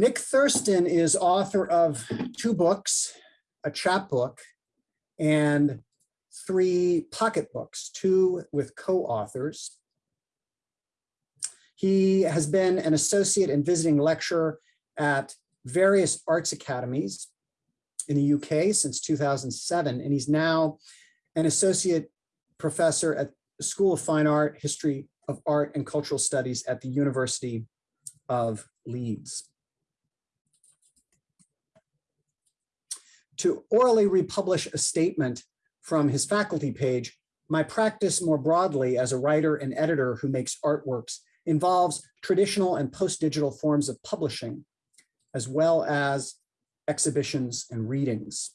Nick Thurston is author of two books, a chapbook, and three pocketbooks, two with co-authors. He has been an associate and visiting lecturer at various arts academies in the UK since 2007, and he's now an associate professor at the School of Fine Art, History of Art and Cultural Studies at the University of Leeds. To orally republish a statement from his faculty page, my practice more broadly as a writer and editor who makes artworks involves traditional and post-digital forms of publishing, as well as exhibitions and readings.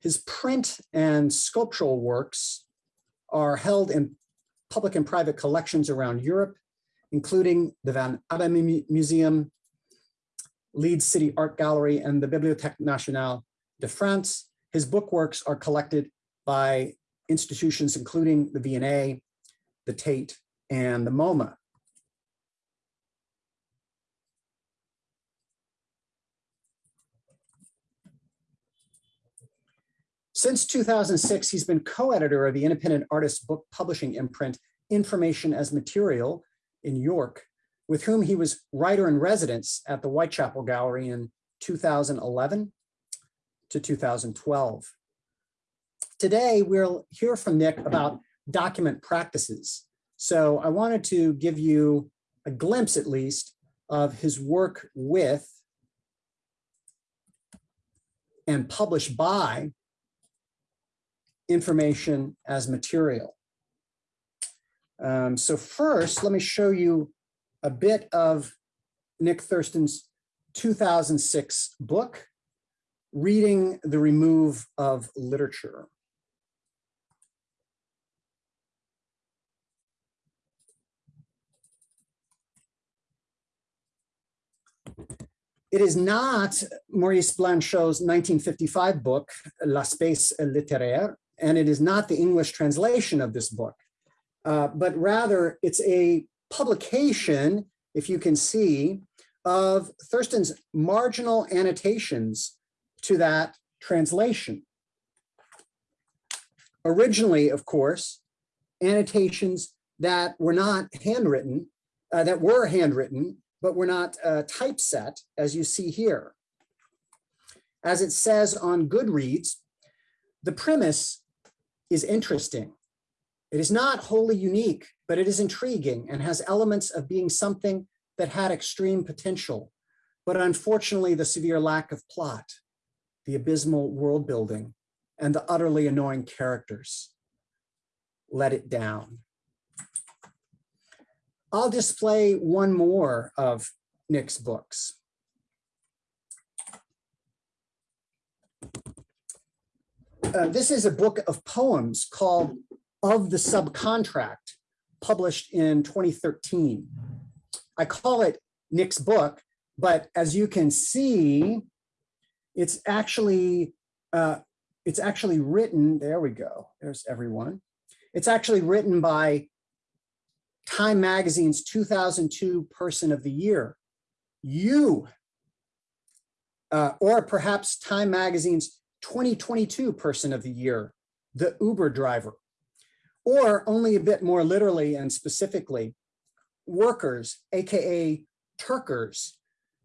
His print and sculptural works are held in public and private collections around Europe, including the Van Abbe Museum, Leeds City Art Gallery, and the Bibliothèque Nationale de France. His book works are collected by institutions including the V&A, the Tate, and the MoMA. Since 2006, he's been co-editor of the independent artist book publishing imprint Information as Material in York, with whom he was writer in residence at the Whitechapel Gallery in 2011 to 2012. Today, we'll hear from Nick about document practices. So I wanted to give you a glimpse, at least, of his work with and published by information as material. Um, so first, let me show you a bit of Nick Thurston's 2006 book, Reading the Remove of Literature. It is not Maurice Blanchot's 1955 book, L'Espace littéraire, and it is not the English translation of this book, uh, but rather it's a publication, if you can see, of Thurston's marginal annotations to that translation. Originally, of course, annotations that were not handwritten, uh, that were handwritten, but were not uh, typeset, as you see here. As it says on Goodreads, the premise is interesting. It is not wholly unique, but it is intriguing and has elements of being something that had extreme potential. But unfortunately, the severe lack of plot, the abysmal world building, and the utterly annoying characters let it down. I'll display one more of Nick's books. Uh, this is a book of poems called Of the Subcontract, published in 2013. I call it Nick's book, but as you can see, it's actually uh, it's actually written, there we go, there's everyone. It's actually written by Time Magazine's 2002 Person of the Year, you, uh, or perhaps Time Magazine's 2022 person of the year, the Uber driver, or only a bit more literally and specifically, workers, AKA Turkers,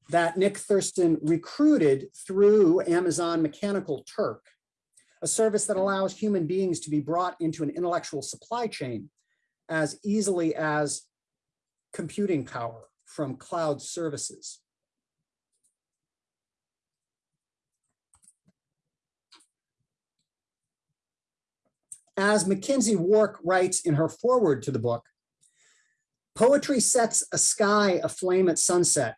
that Nick Thurston recruited through Amazon Mechanical Turk, a service that allows human beings to be brought into an intellectual supply chain as easily as computing power from cloud services. As McKenzie Wark writes in her foreword to the book, poetry sets a sky aflame at sunset,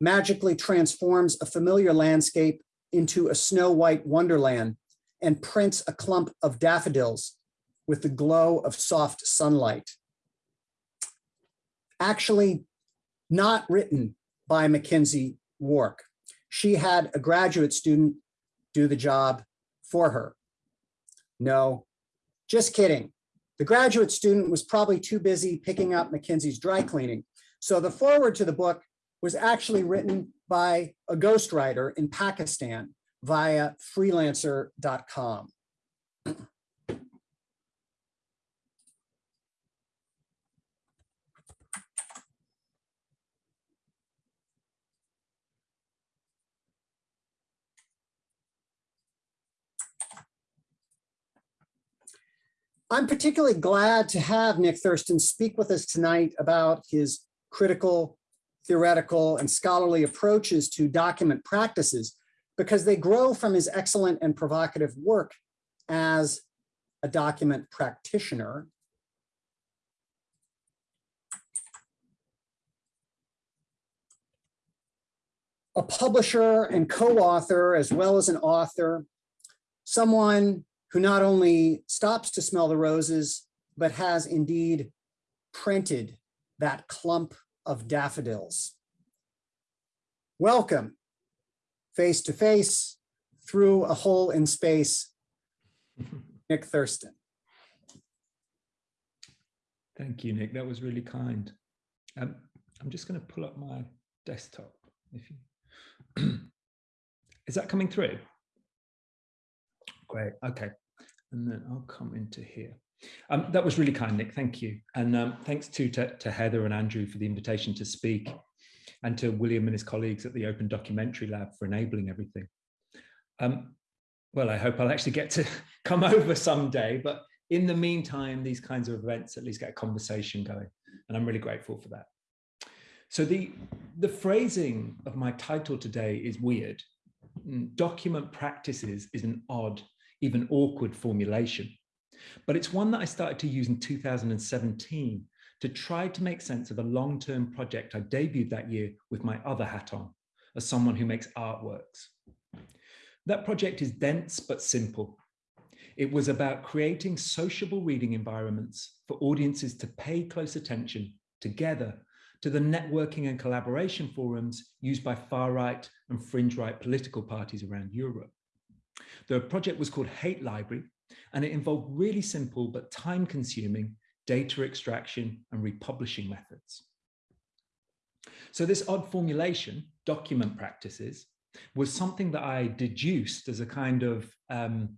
magically transforms a familiar landscape into a snow white wonderland and prints a clump of daffodils with the glow of soft sunlight. Actually, not written by McKenzie Wark. She had a graduate student do the job for her. No, just kidding. The graduate student was probably too busy picking up McKenzie's dry cleaning, So the foreword to the book was actually written by a ghostwriter in Pakistan via freelancer.com. I'm particularly glad to have Nick Thurston speak with us tonight about his critical, theoretical, and scholarly approaches to document practices because they grow from his excellent and provocative work as a document practitioner. A publisher and co-author, as well as an author, someone who not only stops to smell the roses, but has indeed printed that clump of daffodils. Welcome, face to face, through a hole in space, Nick Thurston. Thank you, Nick. That was really kind. Um, I'm just going to pull up my desktop. If you... Is that coming through? Great. Okay. And then I'll come into here. Um, that was really kind, Nick. Thank you. And um, thanks to, to, Heather and Andrew for the invitation to speak and to William and his colleagues at the Open Documentary Lab for enabling everything. Um, well, I hope I'll actually get to come over someday, but in the meantime, these kinds of events at least get a conversation going. And I'm really grateful for that. So the, the phrasing of my title today is weird. Mm, document practices is an odd even awkward formulation. But it's one that I started to use in 2017 to try to make sense of a long-term project I debuted that year with my other hat on, as someone who makes artworks. That project is dense but simple. It was about creating sociable reading environments for audiences to pay close attention together to the networking and collaboration forums used by far-right and fringe-right political parties around Europe. The project was called Hate Library, and it involved really simple but time consuming data extraction and republishing methods. So this odd formulation, document practices, was something that I deduced as a kind of um,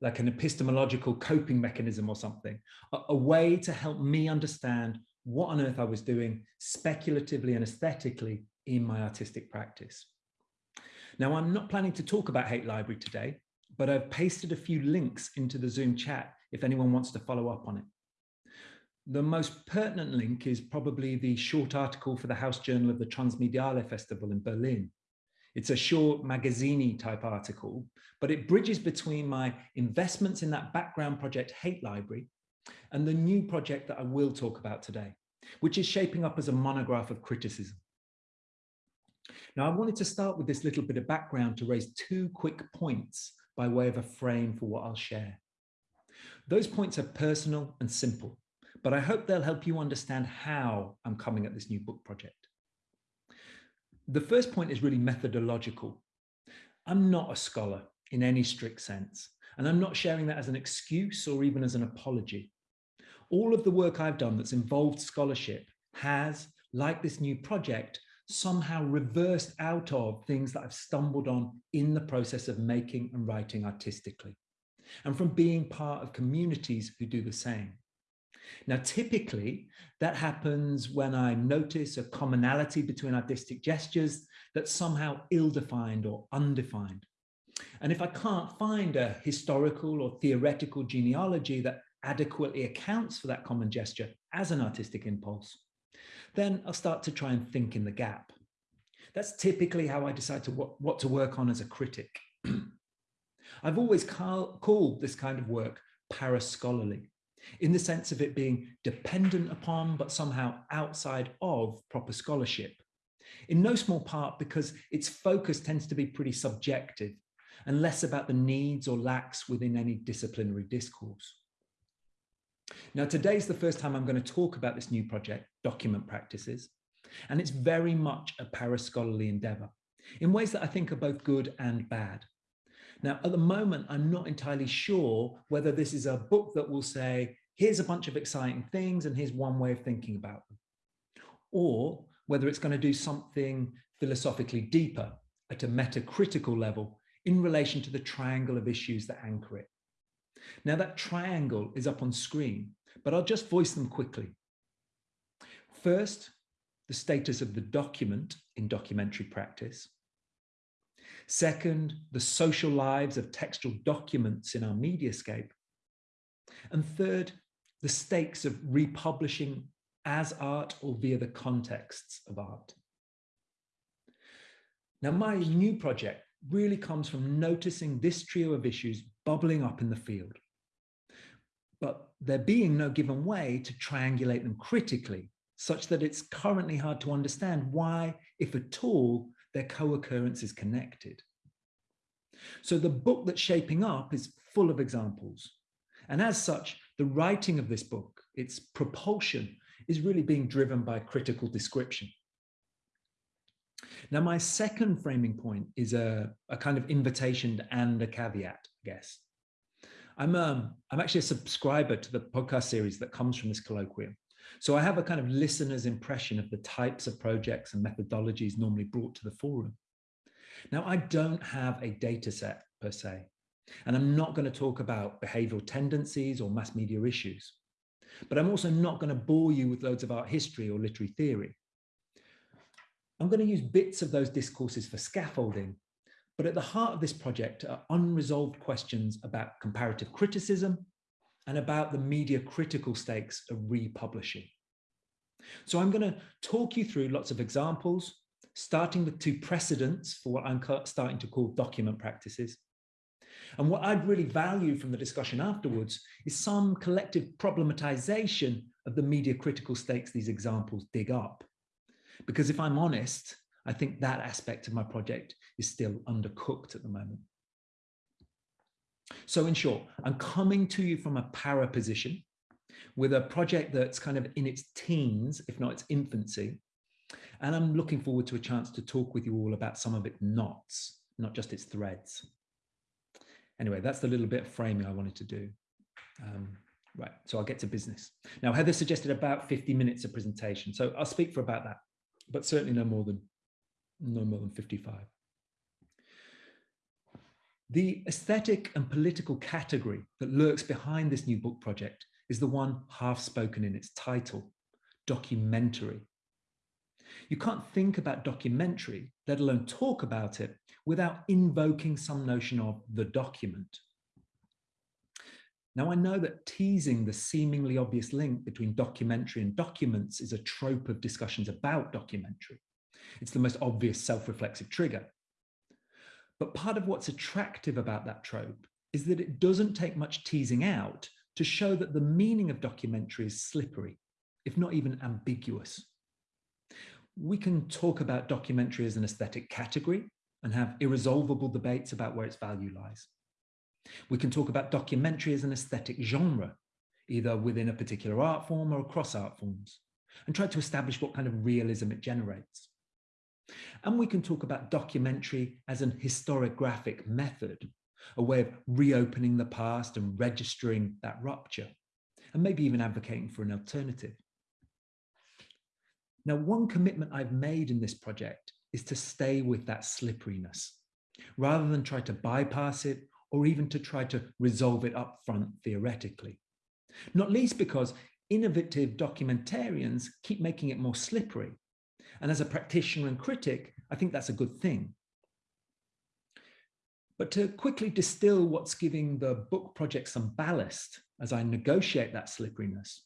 like an epistemological coping mechanism or something, a, a, way to help me understand what on earth I was doing speculatively and aesthetically in my artistic practice. Now, I'm not planning to talk about Hate Library today, but I've pasted a few links into the Zoom chat if anyone wants to follow up on it. The most pertinent link is probably the short article for the House Journal of the Transmediale Festival in Berlin. It's a short magazine type article, but it bridges between my investments in that background project Hate Library and the new project that I will talk about today, which is shaping up as a monograph of criticism. Now, I wanted to start with this little bit of background to raise two quick points by way of a frame for what I'll share. Those points are personal and simple, but I hope they'll help you understand how I'm coming at this new book project. The first point is really methodological. I'm not a scholar in any strict sense, and I'm not sharing that as an excuse or even as an apology. All of the work I've done that's involved scholarship has, like this new project, somehow reversed out of things that I've stumbled on in the process of making and writing artistically, and from being part of communities who do the same. Now, typically, that happens when I notice a commonality between artistic gestures that's somehow ill-defined or undefined. And if I can't find a historical or theoretical genealogy that adequately accounts for that common gesture as an artistic impulse, then I'll start to try and think in the gap. That's typically how I decide to what, what to work on as a critic. I've always call, called this kind of work parascholarly, in the sense of it being dependent upon, but somehow outside of proper scholarship. In no small part because its focus tends to be pretty subjective and less about the needs or lacks within any disciplinary discourse. Now, today's the first time I'm going to talk about this new project, Document Practices, and it's very much a parascholarly endeavor in ways that I think are both good and bad. Now, at the moment, I'm not entirely sure whether this is a book that will say, here's a bunch of exciting things and here's one way of thinking about them. or whether it's going to do something philosophically deeper at a metacritical level in relation to the triangle of issues that anchor it. Now that triangle is up on screen, but I'll just voice them quickly. First, the status of the document in documentary practice. Second, the social lives of textual documents in our mediascape. And third, the stakes of republishing as art or via the contexts of art. Now, my new project really comes from noticing this trio of issues bubbling up in the field, but there being no given way to triangulate them critically, such that it's currently hard to understand why, if at all, their co-occurrence is connected. So the book that's shaping up is full of examples. And as such, the writing of this book, its propulsion, is really being driven by critical description. Now, my second framing point is a, a kind of invitation and a caveat, I guess. I'm, um, I'm actually a subscriber to the podcast series that comes from this colloquium. So I have a kind of listener's impression of the types of projects and methodologies normally brought to the forum. Now, I don't have a data set per se, and I'm not going to talk about behavioral tendencies or mass media issues. But I'm also not going to bore you with loads of art history or literary theory. I'm going to use bits of those discourses for scaffolding, but at the heart of this project are unresolved questions about comparative criticism and about the media critical stakes of republishing. So I'm going to talk you through lots of examples, starting with two precedents for what I'm starting to call document practices. And what I'd really value from the discussion afterwards is some collective problematization of the media critical stakes these examples dig up. Because if I'm honest, I think that aspect of my project is still undercooked at the moment. So in short, I'm coming to you from a para position with a project that's kind of in its teens, if not its infancy. And I'm looking forward to a chance to talk with you all about some of its knots, not just its threads. Anyway, that's the little bit of framing I wanted to do. Um, right, so I'll get to business. Now, Heather suggested about 50 minutes of presentation, so I'll speak for about that but certainly no more than no more than 55. The aesthetic and political category that lurks behind this new book project is the one half spoken in its title, documentary. You can't think about documentary, let alone talk about it, without invoking some notion of the document. Now, I know that teasing the seemingly obvious link between documentary and documents is a trope of discussions about documentary. It's the most obvious self-reflexive trigger. But part of what's attractive about that trope is that it doesn't take much teasing out to show that the meaning of documentary is slippery, if not even ambiguous. We can talk about documentary as an aesthetic category and have irresolvable debates about where its value lies. We can talk about documentary as an aesthetic genre, either within a particular art form or across art forms, and try to establish what kind of realism it generates. And we can talk about documentary as an historiographic method, a way of reopening the past and registering that rupture, and maybe even advocating for an alternative. Now, one commitment I've made in this project is to stay with that slipperiness, rather than try to bypass it or even to try to resolve it up front theoretically. Not least because innovative documentarians keep making it more slippery. And as a practitioner and critic, I think that's a good thing. But to quickly distill what's giving the book project some ballast as I negotiate that slipperiness,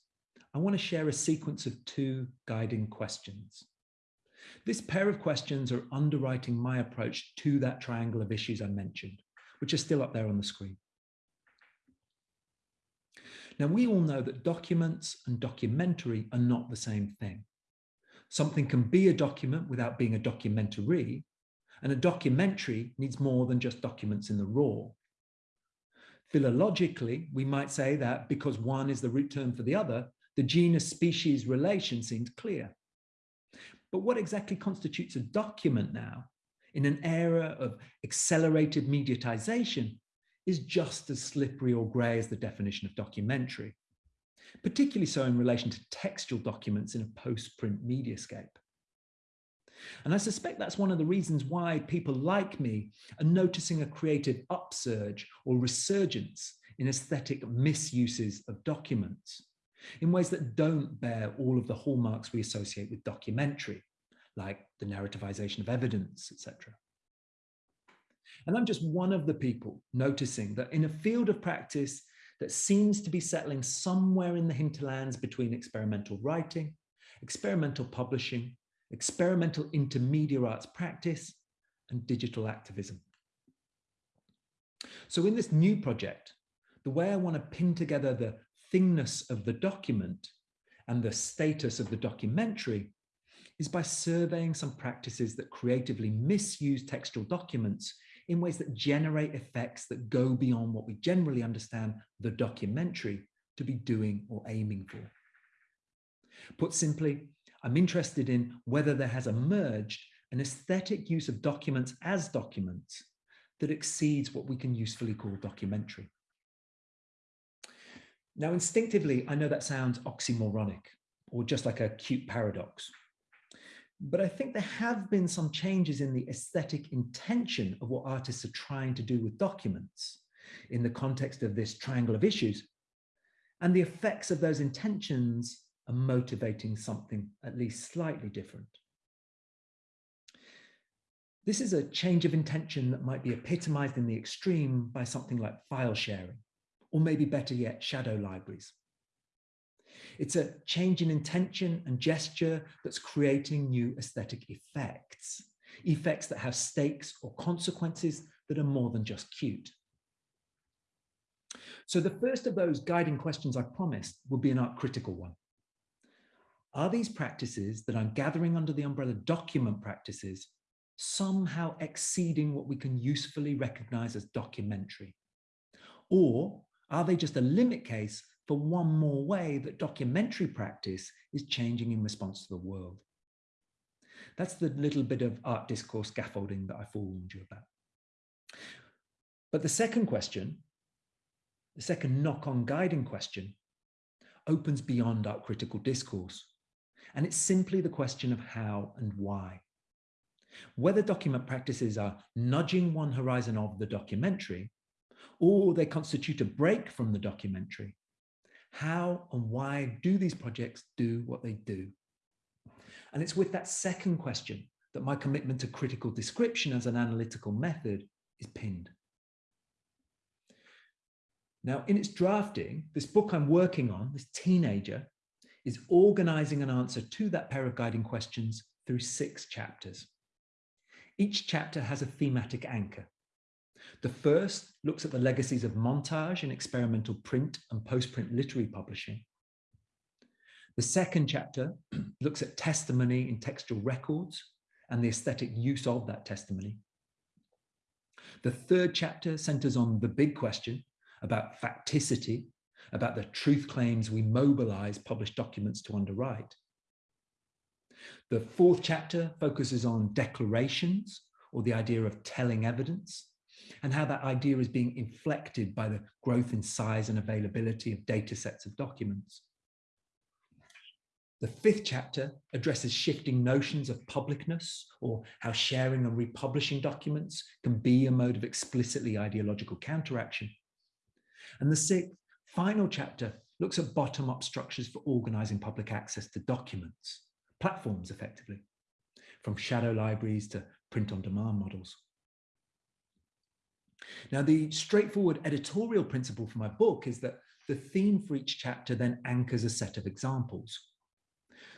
I want to share a sequence of two guiding questions. This pair of questions are underwriting my approach to that triangle of issues I mentioned which are still up there on the screen. Now, we all know that documents and documentary are not the same thing. Something can be a document without being a documentary, and a documentary needs more than just documents in the raw. Philologically, we might say that because one is the root term for the other, the genus-species relation seems clear. But what exactly constitutes a document now in an era of accelerated mediatization is just as slippery or grey as the definition of documentary. Particularly so in relation to textual documents in a post-print mediascape. And I suspect that's one of the reasons why people like me are noticing a creative upsurge or resurgence in aesthetic misuses of documents in ways that don't bear all of the hallmarks we associate with documentary, like the narrativization of evidence, etc. And I'm just one of the people noticing that in a field of practice that seems to be settling somewhere in the hinterlands between experimental writing, experimental publishing, experimental intermediate arts practice, and digital activism. So in this new project, the way I want to pin together the thingness of the document and the status of the documentary is by surveying some practices that creatively misuse textual documents in ways that generate effects that go beyond what we generally understand the documentary to be doing or aiming for. Put simply, I'm interested in whether there has emerged an aesthetic use of documents as documents that exceeds what we can usefully call documentary. Now, instinctively, I know that sounds oxymoronic or just like a cute paradox. But I think there have been some changes in the aesthetic intention of what artists are trying to do with documents in the context of this triangle of issues. And the effects of those intentions are motivating something at least slightly different. This is a change of intention that might be epitomized in the extreme by something like file sharing or maybe better yet, shadow libraries. It's a change in intention and gesture that's creating new aesthetic effects, effects that have stakes or consequences that are more than just cute. So the first of those guiding questions I promised will be an art critical one. Are these practices that I'm gathering under the umbrella document practices somehow exceeding what we can usefully recognize as documentary? Or are they just a limit case for one more way that documentary practice is changing in response to the world? That's the little bit of art discourse scaffolding that I forewarned you about. But the second question, the second knock-on guiding question, opens beyond art critical discourse. And it's simply the question of how and why. Whether document practices are nudging one horizon of the documentary or they constitute a break from the documentary. How and why do these projects do what they do? And it's with that second question that my commitment to critical description as an analytical method is pinned. Now, in its drafting, this book I'm working on, this teenager, is organizing an answer to that pair of guiding questions through six chapters. Each chapter has a thematic anchor. The first looks at the legacies of montage in experimental print and post-print literary publishing. The second chapter looks at testimony in textual records and the aesthetic use of that testimony. The third chapter centers on the big question about facticity, about the truth claims we mobilize published documents to underwrite. The fourth chapter focuses on declarations or the idea of telling evidence and how that idea is being inflected by the growth in size and availability of data sets of documents. The fifth chapter addresses shifting notions of publicness or how sharing and republishing documents can be a mode of explicitly ideological counteraction. And the sixth, final chapter looks at bottom-up structures for organizing public access to documents, platforms effectively, from shadow libraries to print-on-demand models. Now, the straightforward editorial principle for my book is that the theme for each chapter then anchors a set of examples.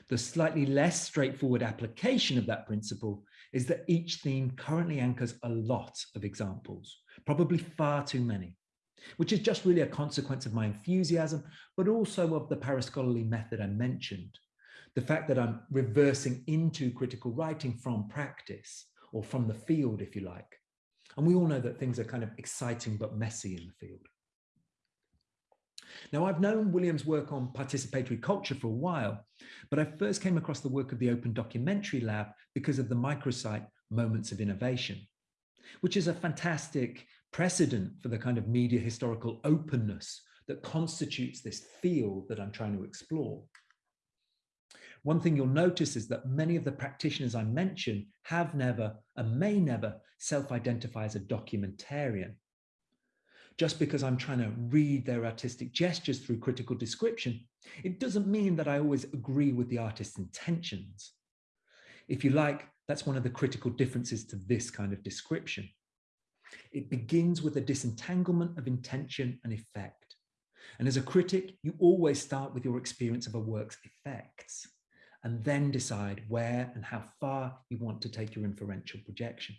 The slightly less straightforward application of that principle is that each theme currently anchors a lot of examples, probably far too many, which is just really a consequence of my enthusiasm, but also of the parascholarly method I mentioned. The fact that I'm reversing into critical writing from practice or from the field, if you like, and we all know that things are kind of exciting but messy in the field. Now, I've known William's work on participatory culture for a while, but I first came across the work of the Open Documentary Lab because of the microsite Moments of Innovation, which is a fantastic precedent for the kind of media historical openness that constitutes this field that I'm trying to explore. One thing you'll notice is that many of the practitioners I mentioned have never and may never self-identify as a documentarian. Just because I'm trying to read their artistic gestures through critical description, it doesn't mean that I always agree with the artist's intentions. If you like, that's one of the critical differences to this kind of description. It begins with a disentanglement of intention and effect. And as a critic, you always start with your experience of a work's effects and then decide where and how far you want to take your inferential projection.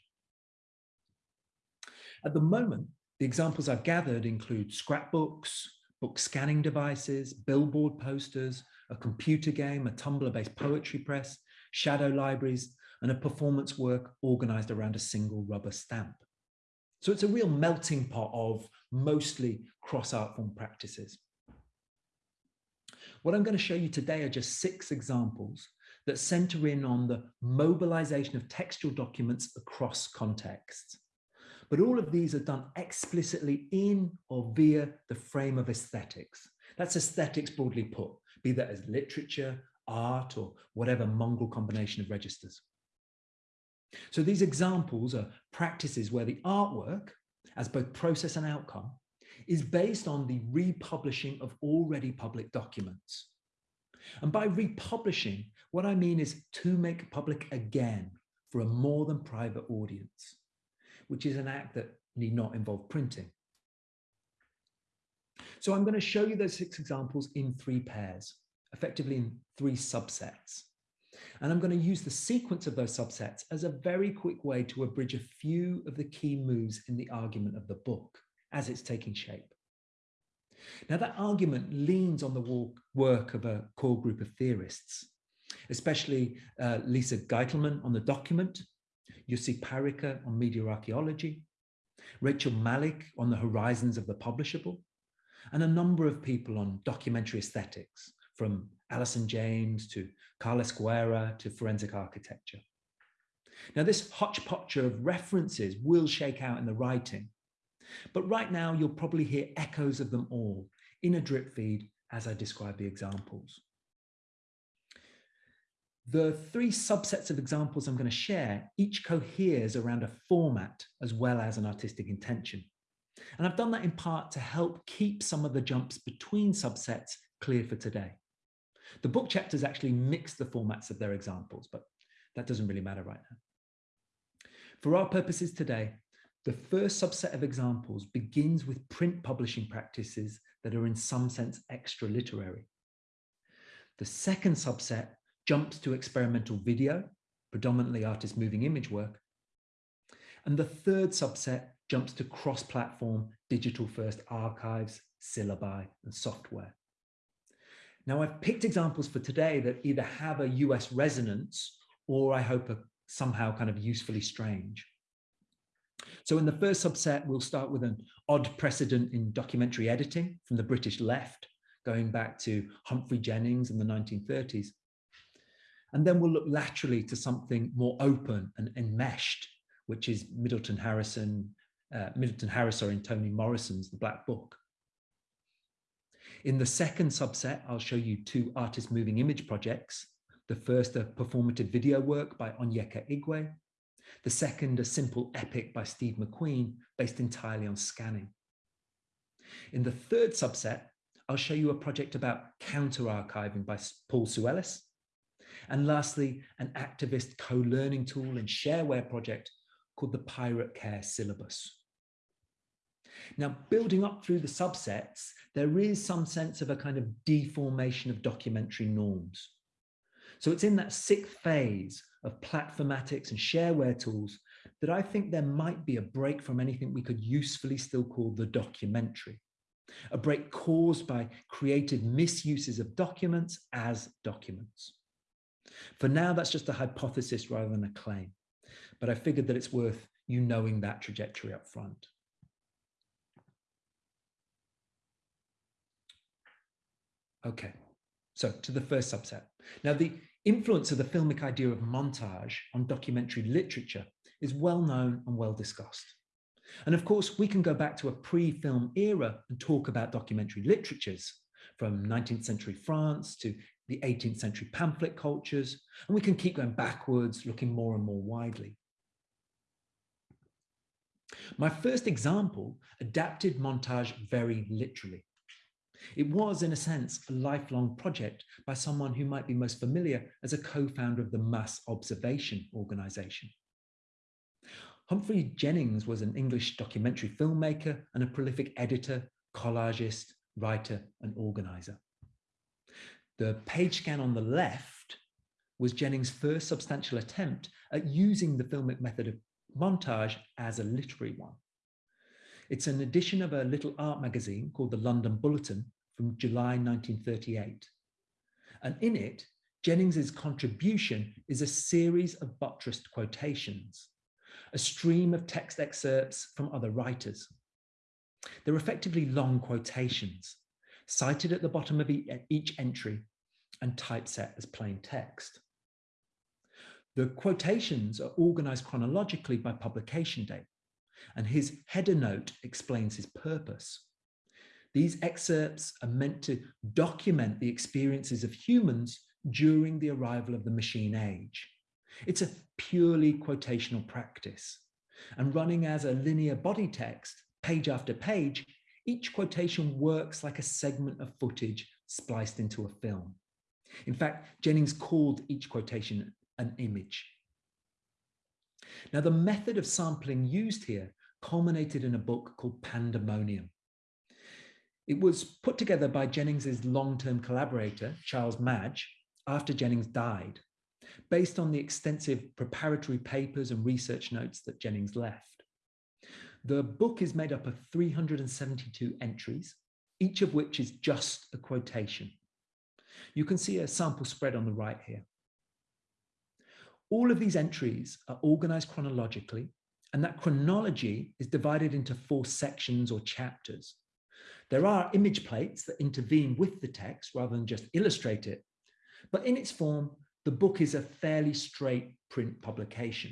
At the moment, the examples I've gathered include scrapbooks, book scanning devices, billboard posters, a computer game, a Tumblr-based poetry press, shadow libraries, and a performance work organized around a single rubber stamp. So it's a real melting pot of mostly cross art form practices. What I'm going to show you today are just six examples that center in on the mobilization of textual documents across contexts. But all of these are done explicitly in or via the frame of aesthetics. That's aesthetics broadly put, be that as literature, art, or whatever mongrel combination of registers. So these examples are practices where the artwork, as both process and outcome, is based on the republishing of already public documents. And by republishing, what I mean is to make public again for a more than private audience, which is an act that need not involve printing. So I'm going to show you those six examples in three pairs, effectively in three subsets. And I'm going to use the sequence of those subsets as a very quick way to abridge a few of the key moves in the argument of the book as it's taking shape. Now that argument leans on the work of a core group of theorists, especially uh, Lisa Gitelman on the document, Jussi Parikka on media archaeology, Rachel Malik on the horizons of the publishable, and a number of people on documentary aesthetics, from Allison James to Carles Guerra to forensic architecture. Now, this hodgepodge of references will shake out in the writing, but right now you'll probably hear echoes of them all in a drip feed as I describe the examples. The three subsets of examples I'm going to share each coheres around a format as well as an artistic intention. And I've done that in part to help keep some of the jumps between subsets clear for today. The book chapters actually mix the formats of their examples, but that doesn't really matter right now. For our purposes today, the first subset of examples begins with print publishing practices that are in some sense extra literary. The second subset jumps to experimental video, predominantly artist moving image work. And the third subset jumps to cross-platform digital first archives, syllabi and software. Now I've picked examples for today that either have a US resonance or I hope are somehow kind of usefully strange. So in the first subset, we'll start with an odd precedent in documentary editing from the British left, going back to Humphrey Jennings in the 1930s. And then we'll look laterally to something more open and enmeshed, which is Middleton Harrison, uh, Middleton Harris, sorry, and Toni Morrison's The Black Book. In the second subset, I'll show you two artist moving image projects. The first, a performative video work by Onyeka Igwe, the second, a simple epic by Steve McQueen, based entirely on scanning. In the third subset, I'll show you a project about counter-archiving by Paul Soulellis. And lastly, an activist co-learning tool and shareware project called the Pirate Care Syllabus. Now, building up through the subsets, there is some sense of a kind of deformation of documentary norms. So it's in that sixth phase of platformatics and shareware tools that I think there might be a break from anything we could usefully still call the documentary. A break caused by creative misuses of documents as documents. For now, that's just a hypothesis rather than a claim, but I figured that it's worth you knowing that trajectory up front. Okay, so to the first subset. Now, the influence of the filmic idea of montage on documentary literature is well known and well discussed. And of course, we can go back to a pre-film era and talk about documentary literatures from 19th century France to the 18th century pamphlet cultures, and we can keep going backwards, looking more and more widely. My first example adapted montage very literally. It was, in a sense, a lifelong project by someone who might be most familiar as a co-founder of the Mass Observation Organization. Humphrey Jennings was an English documentary filmmaker and a prolific editor, collagist, writer, and organizer. The page scan on the left was Jennings' first substantial attempt at using the filmic method of montage as a literary one. It's an edition of a little art magazine called the London Bulletin from July 1938. And in it, Jennings's contribution is a series of buttressed quotations, a stream of text excerpts from other writers. They're effectively long quotations, cited at the bottom of each entry and typeset as plain text. The quotations are organized chronologically by publication date, and his header note explains his purpose. These excerpts are meant to document the experiences of humans during the arrival of the machine age. It's a purely quotational practice. And running as a linear body text, page after page, each quotation works like a segment of footage spliced into a film. In fact, Jennings called each quotation an image. Now, the method of sampling used here culminated in a book called Pandemonium, it was put together by Jennings's long-term collaborator, Charles Madge, after Jennings died, based on the extensive preparatory papers and research notes that Jennings left. The book is made up of 372 entries, each of which is just a quotation. You can see a sample spread on the right here. All of these entries are organized chronologically, and that chronology is divided into four sections or chapters. There are image plates that intervene with the text rather than just illustrate it. But in its form, the book is a fairly straight print publication.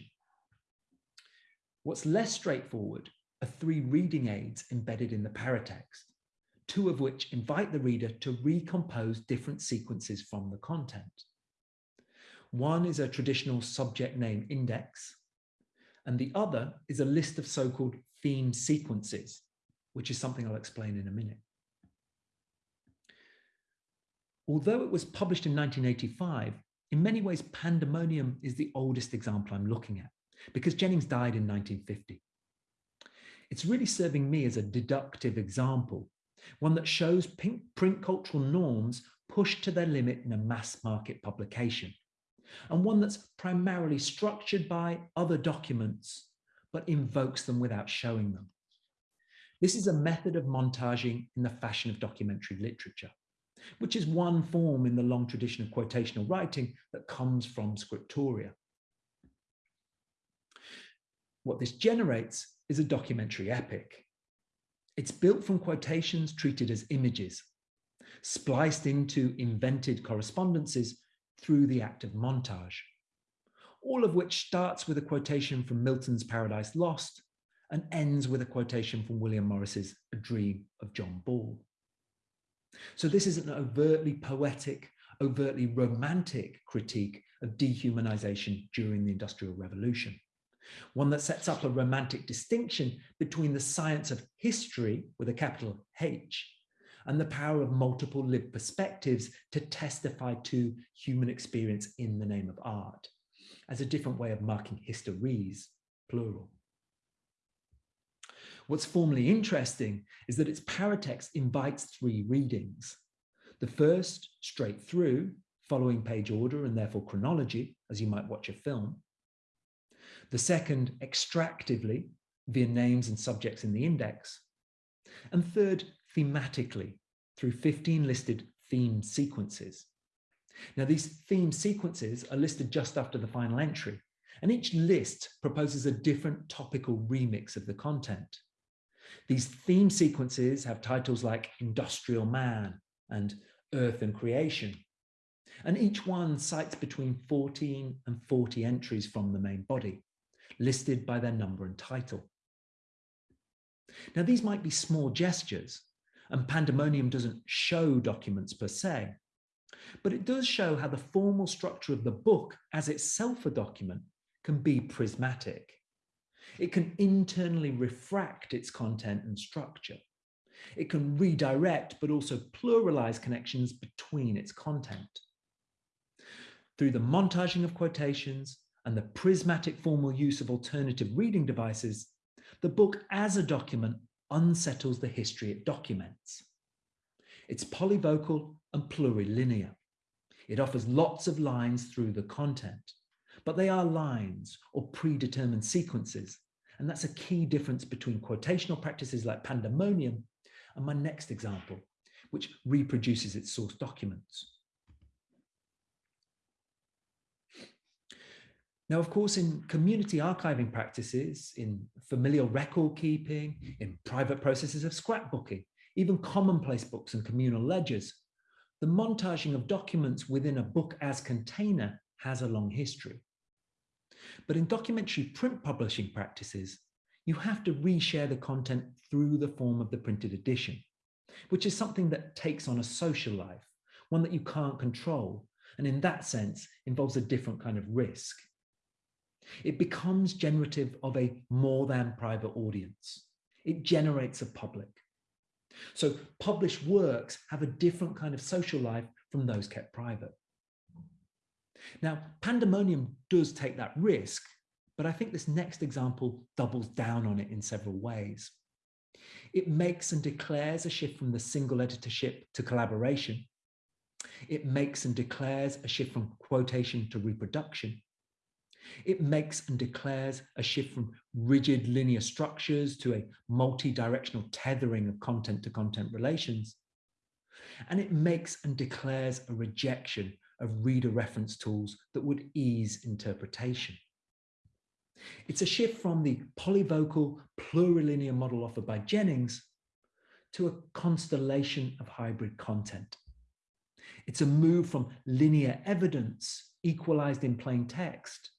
What's less straightforward are three reading aids embedded in the paratext, two of which invite the reader to recompose different sequences from the content. One is a traditional subject name index, and the other is a list of so-called theme sequences, which is something I'll explain in a minute. Although it was published in 1985, in many ways, Pandemonium is the oldest example I'm looking at because Jennings died in 1950. It's really serving me as a deductive example, one that shows print cultural norms pushed to their limit in a mass market publication, and one that's primarily structured by other documents, but invokes them without showing them. This is a method of montaging in the fashion of documentary literature, which is one form in the long tradition of quotational writing that comes from scriptoria. What this generates is a documentary epic. It's built from quotations treated as images, spliced into invented correspondences through the act of montage, all of which starts with a quotation from Milton's Paradise Lost and ends with a quotation from William Morris's A Dream of John Ball. So this is an overtly poetic, overtly romantic critique of dehumanization during the Industrial Revolution, one that sets up a romantic distinction between the science of history with a capital H and the power of multiple lived perspectives to testify to human experience in the name of art as a different way of marking histories, plural. What's formally interesting is that its paratext invites three readings. The first, straight through, following page order and therefore chronology, as you might watch a film. The second, extractively, via names and subjects in the index. And third, thematically, through 15 listed theme sequences. Now, these theme sequences are listed just after the final entry, and each list proposes a different topical remix of the content. These theme sequences have titles like Industrial Man and Earth and Creation. And each one cites between 14 and 40 entries from the main body, listed by their number and title. Now, these might be small gestures, and Pandemonium doesn't show documents per se, but it does show how the formal structure of the book as itself a document can be prismatic. It can internally refract its content and structure. It can redirect, but also pluralize connections between its content. Through the montaging of quotations and the prismatic formal use of alternative reading devices, the book as a document unsettles the history it documents. It's polyvocal and plurilinear. It offers lots of lines through the content, but they are lines or predetermined sequences. And that's a key difference between quotational practices like Pandemonium and my next example, which reproduces its source documents. Now, of course, in community archiving practices, in familial record keeping, in private processes of scrapbooking, even commonplace books and communal ledgers, the montaging of documents within a book as container has a long history. But in documentary print publishing practices, you have to reshare the content through the form of the printed edition, which is something that takes on a social life, one that you can't control, and in that sense involves a different kind of risk. It becomes generative of a more than private audience. It generates a public. So published works have a different kind of social life from those kept private. Now, Pandemonium does take that risk, but I think this next example doubles down on it in several ways. It makes and declares a shift from the single editorship to collaboration. It makes and declares a shift from quotation to reproduction. It makes and declares a shift from rigid linear structures to a multi-directional tethering of content to content relations. And it makes and declares a rejection of reader reference tools that would ease interpretation. It's a shift from the polyvocal plurilinear model offered by Jennings to a constellation of hybrid content. It's a move from linear evidence equalized in plain text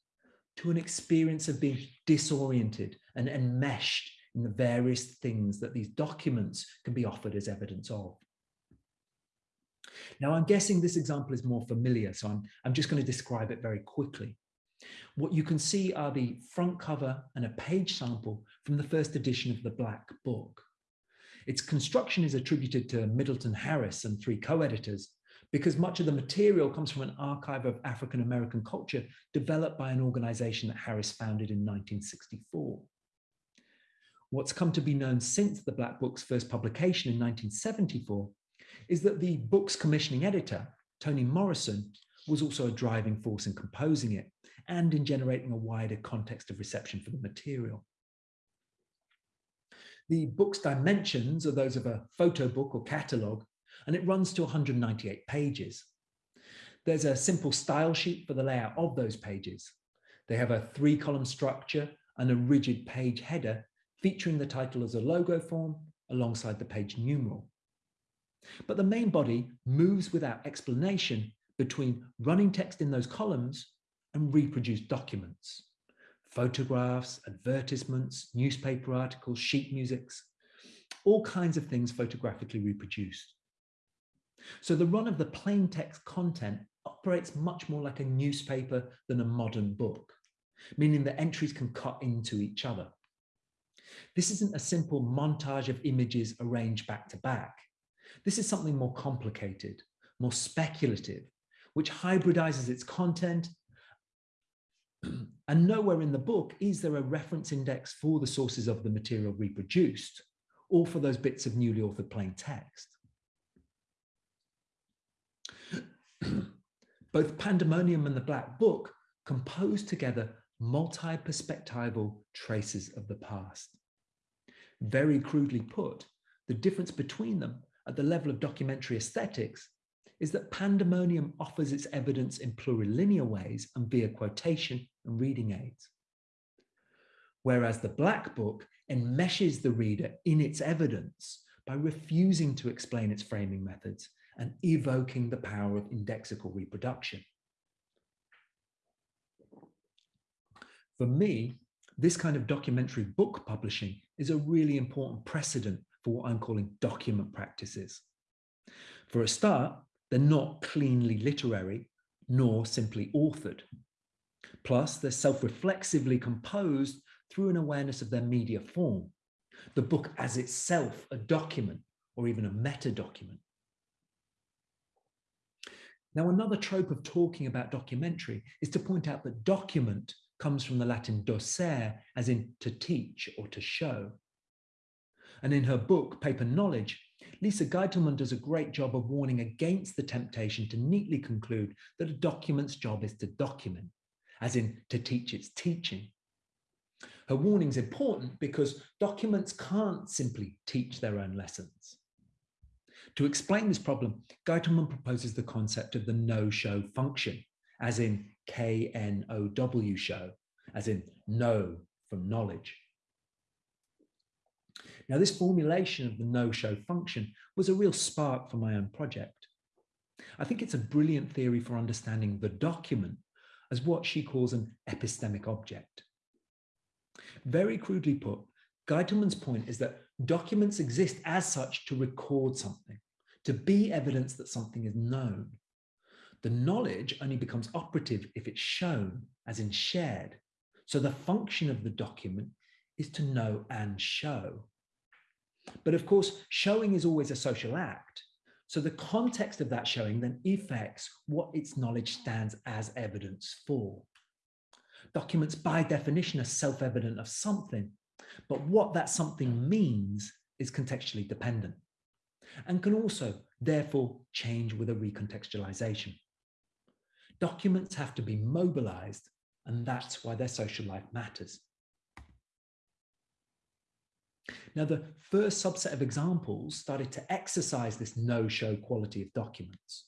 to an experience of being disoriented and enmeshed in the various things that these documents can be offered as evidence of. Now, I'm guessing this example is more familiar, so I'm, I'm just going to describe it very quickly. What you can see are the front cover and a page sample from the first edition of the Black Book. Its construction is attributed to Middleton Harris and three co-editors, because much of the material comes from an archive of African American culture developed by an organization that Harris founded in 1964. What's come to be known since the Black Book's first publication in 1974 is that the book's commissioning editor, Toni Morrison, was also a driving force in composing it and in generating a wider context of reception for the material. The book's dimensions are those of a photo book or catalogue, and it runs to 198 pages. There's a simple style sheet for the layout of those pages. They have a three column structure and a rigid page header featuring the title as a logo form alongside the page numeral. But the main body moves without explanation between running text in those columns and reproduced documents, photographs, advertisements, newspaper articles, sheet musics, all kinds of things photographically reproduced. So the run of the plain text content operates much more like a newspaper than a modern book, meaning that entries can cut into each other. This isn't a simple montage of images arranged back to back. This is something more complicated, more speculative, which hybridizes its content. and nowhere in the book is there a reference index for the sources of the material reproduced or for those bits of newly authored plain text. Both Pandemonium and the Black Book compose together multi-perspectival traces of the past. Very crudely put, the difference between them at the level of documentary aesthetics is that Pandemonium offers its evidence in plurilinear ways and via quotation and reading aids. Whereas the Black Book enmeshes the reader in its evidence by refusing to explain its framing methods and evoking the power of indexical reproduction. For me, this kind of documentary book publishing is a really important precedent for what I'm calling document practices. For a start, they're not cleanly literary, nor simply authored. Plus, they're self-reflexively composed through an awareness of their media form, the book as itself a document or even a meta document. Now, another trope of talking about documentary is to point out that document comes from the Latin docere, as in to teach or to show. And in her book, Paper Knowledge, Lisa Gitelman does a great job of warning against the temptation to neatly conclude that a document's job is to document, as in to teach its teaching. Her warning is important because documents can't simply teach their own lessons. To explain this problem, Gitelman proposes the concept of the no-show function, as in K-N-O-W show, as in know from knowledge. Now, this formulation of the no-show function was a real spark for my own project. I think it's a brilliant theory for understanding the document as what she calls an epistemic object. Very crudely put, Gitelman's point is that documents exist as such to record something, to be evidence that something is known. The knowledge only becomes operative if it's shown, as in shared. So the function of the document is to know and show. But of course, showing is always a social act. So the context of that showing then affects what its knowledge stands as evidence for. Documents by definition are self-evident of something, but what that something means is contextually dependent and can also therefore change with a recontextualization. Documents have to be mobilized and that's why their social life matters. Now, the first subset of examples started to exercise this no-show quality of documents.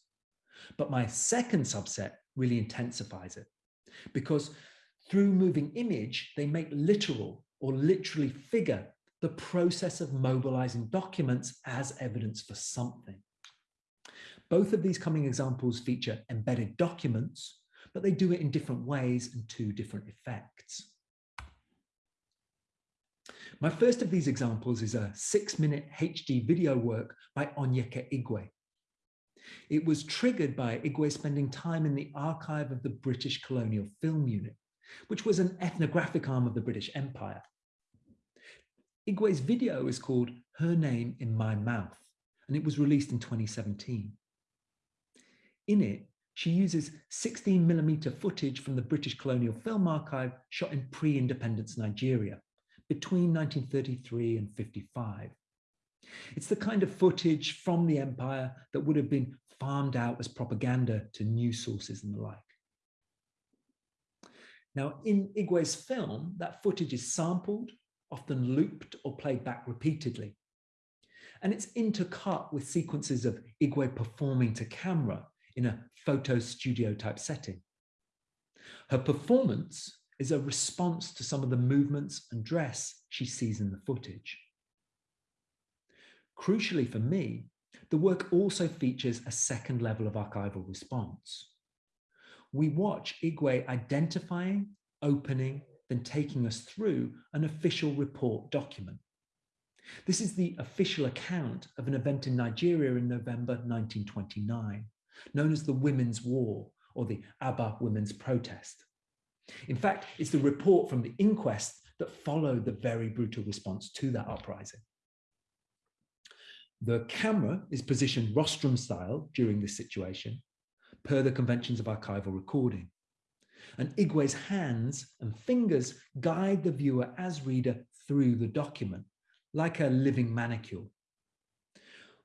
But my second subset really intensifies it because through moving image, they make literal or literally figure the process of mobilizing documents as evidence for something. Both of these coming examples feature embedded documents, but they do it in different ways and to different effects. My first of these examples is a six minute HD video work by Onyeka Igwe. It was triggered by Igwe spending time in the archive of the British Colonial Film Unit, which was an ethnographic arm of the British Empire. Igwe's video is called Her Name in My Mouth, and it was released in 2017. In it, she uses 16 millimeter footage from the British Colonial Film Archive shot in pre-independence Nigeria between 1933 and 55. It's the kind of footage from the empire that would have been farmed out as propaganda to news sources and the like. Now, in Igwe's film, that footage is sampled, often looped or played back repeatedly. And it's intercut with sequences of Igwe performing to camera in a photo studio type setting. Her performance is a response to some of the movements and dress she sees in the footage. Crucially for me, the work also features a second level of archival response. We watch Igwe identifying, opening, then taking us through an official report document. This is the official account of an event in Nigeria in November 1929, known as the Women's War or the Aba Women's Protest. In fact, it's the report from the inquest that followed the very brutal response to that uprising. The camera is positioned rostrum style during this situation, per the conventions of archival recording. And Igwe's hands and fingers guide the viewer as reader through the document, like a living manicule.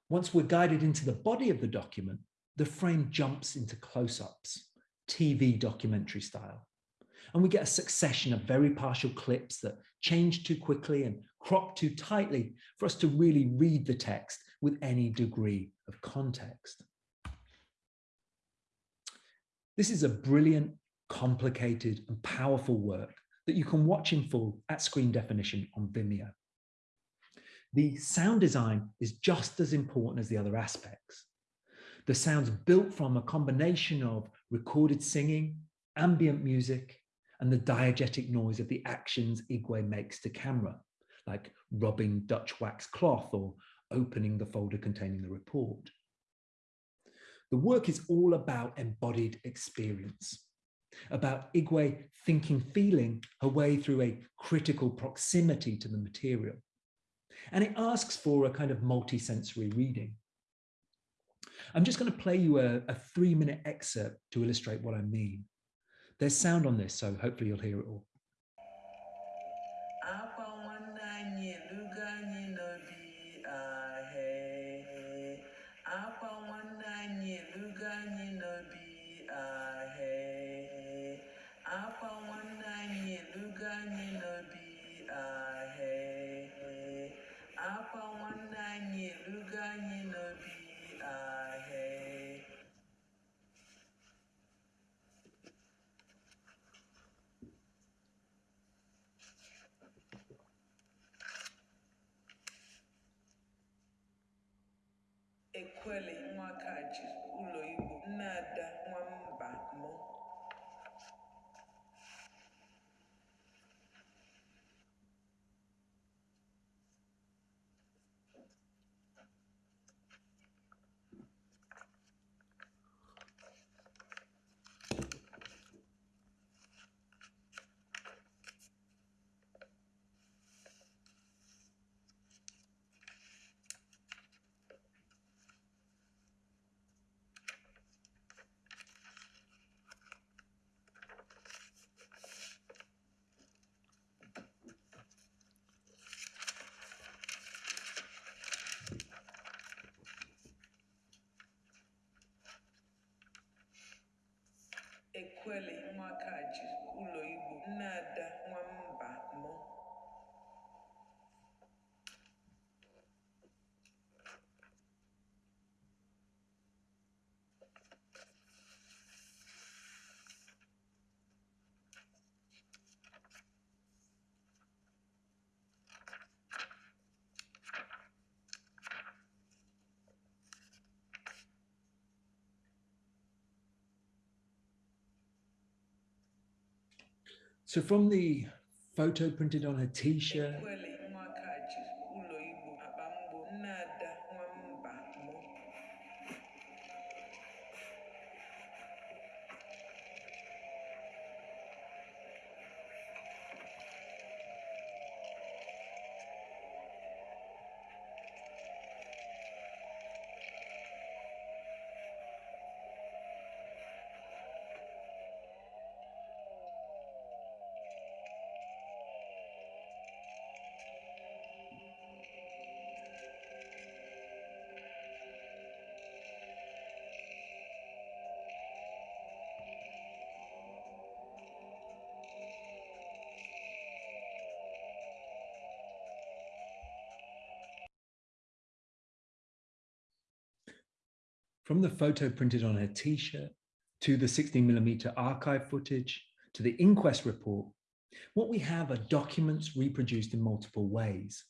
Once we're guided into the body of the document, the frame jumps into close-ups, TV documentary style. And we get a succession of very partial clips that change too quickly and crop too tightly for us to really read the text with any degree of context. This is a brilliant, complicated and powerful work that you can watch in full at screen definition on Vimeo. The sound design is just as important as the other aspects. The sound's built from a combination of recorded singing, ambient music, and the diegetic noise of the actions Igwe makes to camera, like rubbing Dutch wax cloth or opening the folder containing the report. The work is all about embodied experience, about Igwe thinking, feeling her way through a critical proximity to the material. And it asks for a kind of multi-sensory reading. I'm just going to play you a, a three minute excerpt to illustrate what I mean. There's sound on this, so hopefully you'll hear it all. Ekwele Nwakaji ụlọigbo nne Ada Nwammadi So from the photo printed on her t-shirt, from the photo printed on her t-shirt to the 16 millimeter archive footage to the inquest report, what we have are documents reproduced in multiple ways.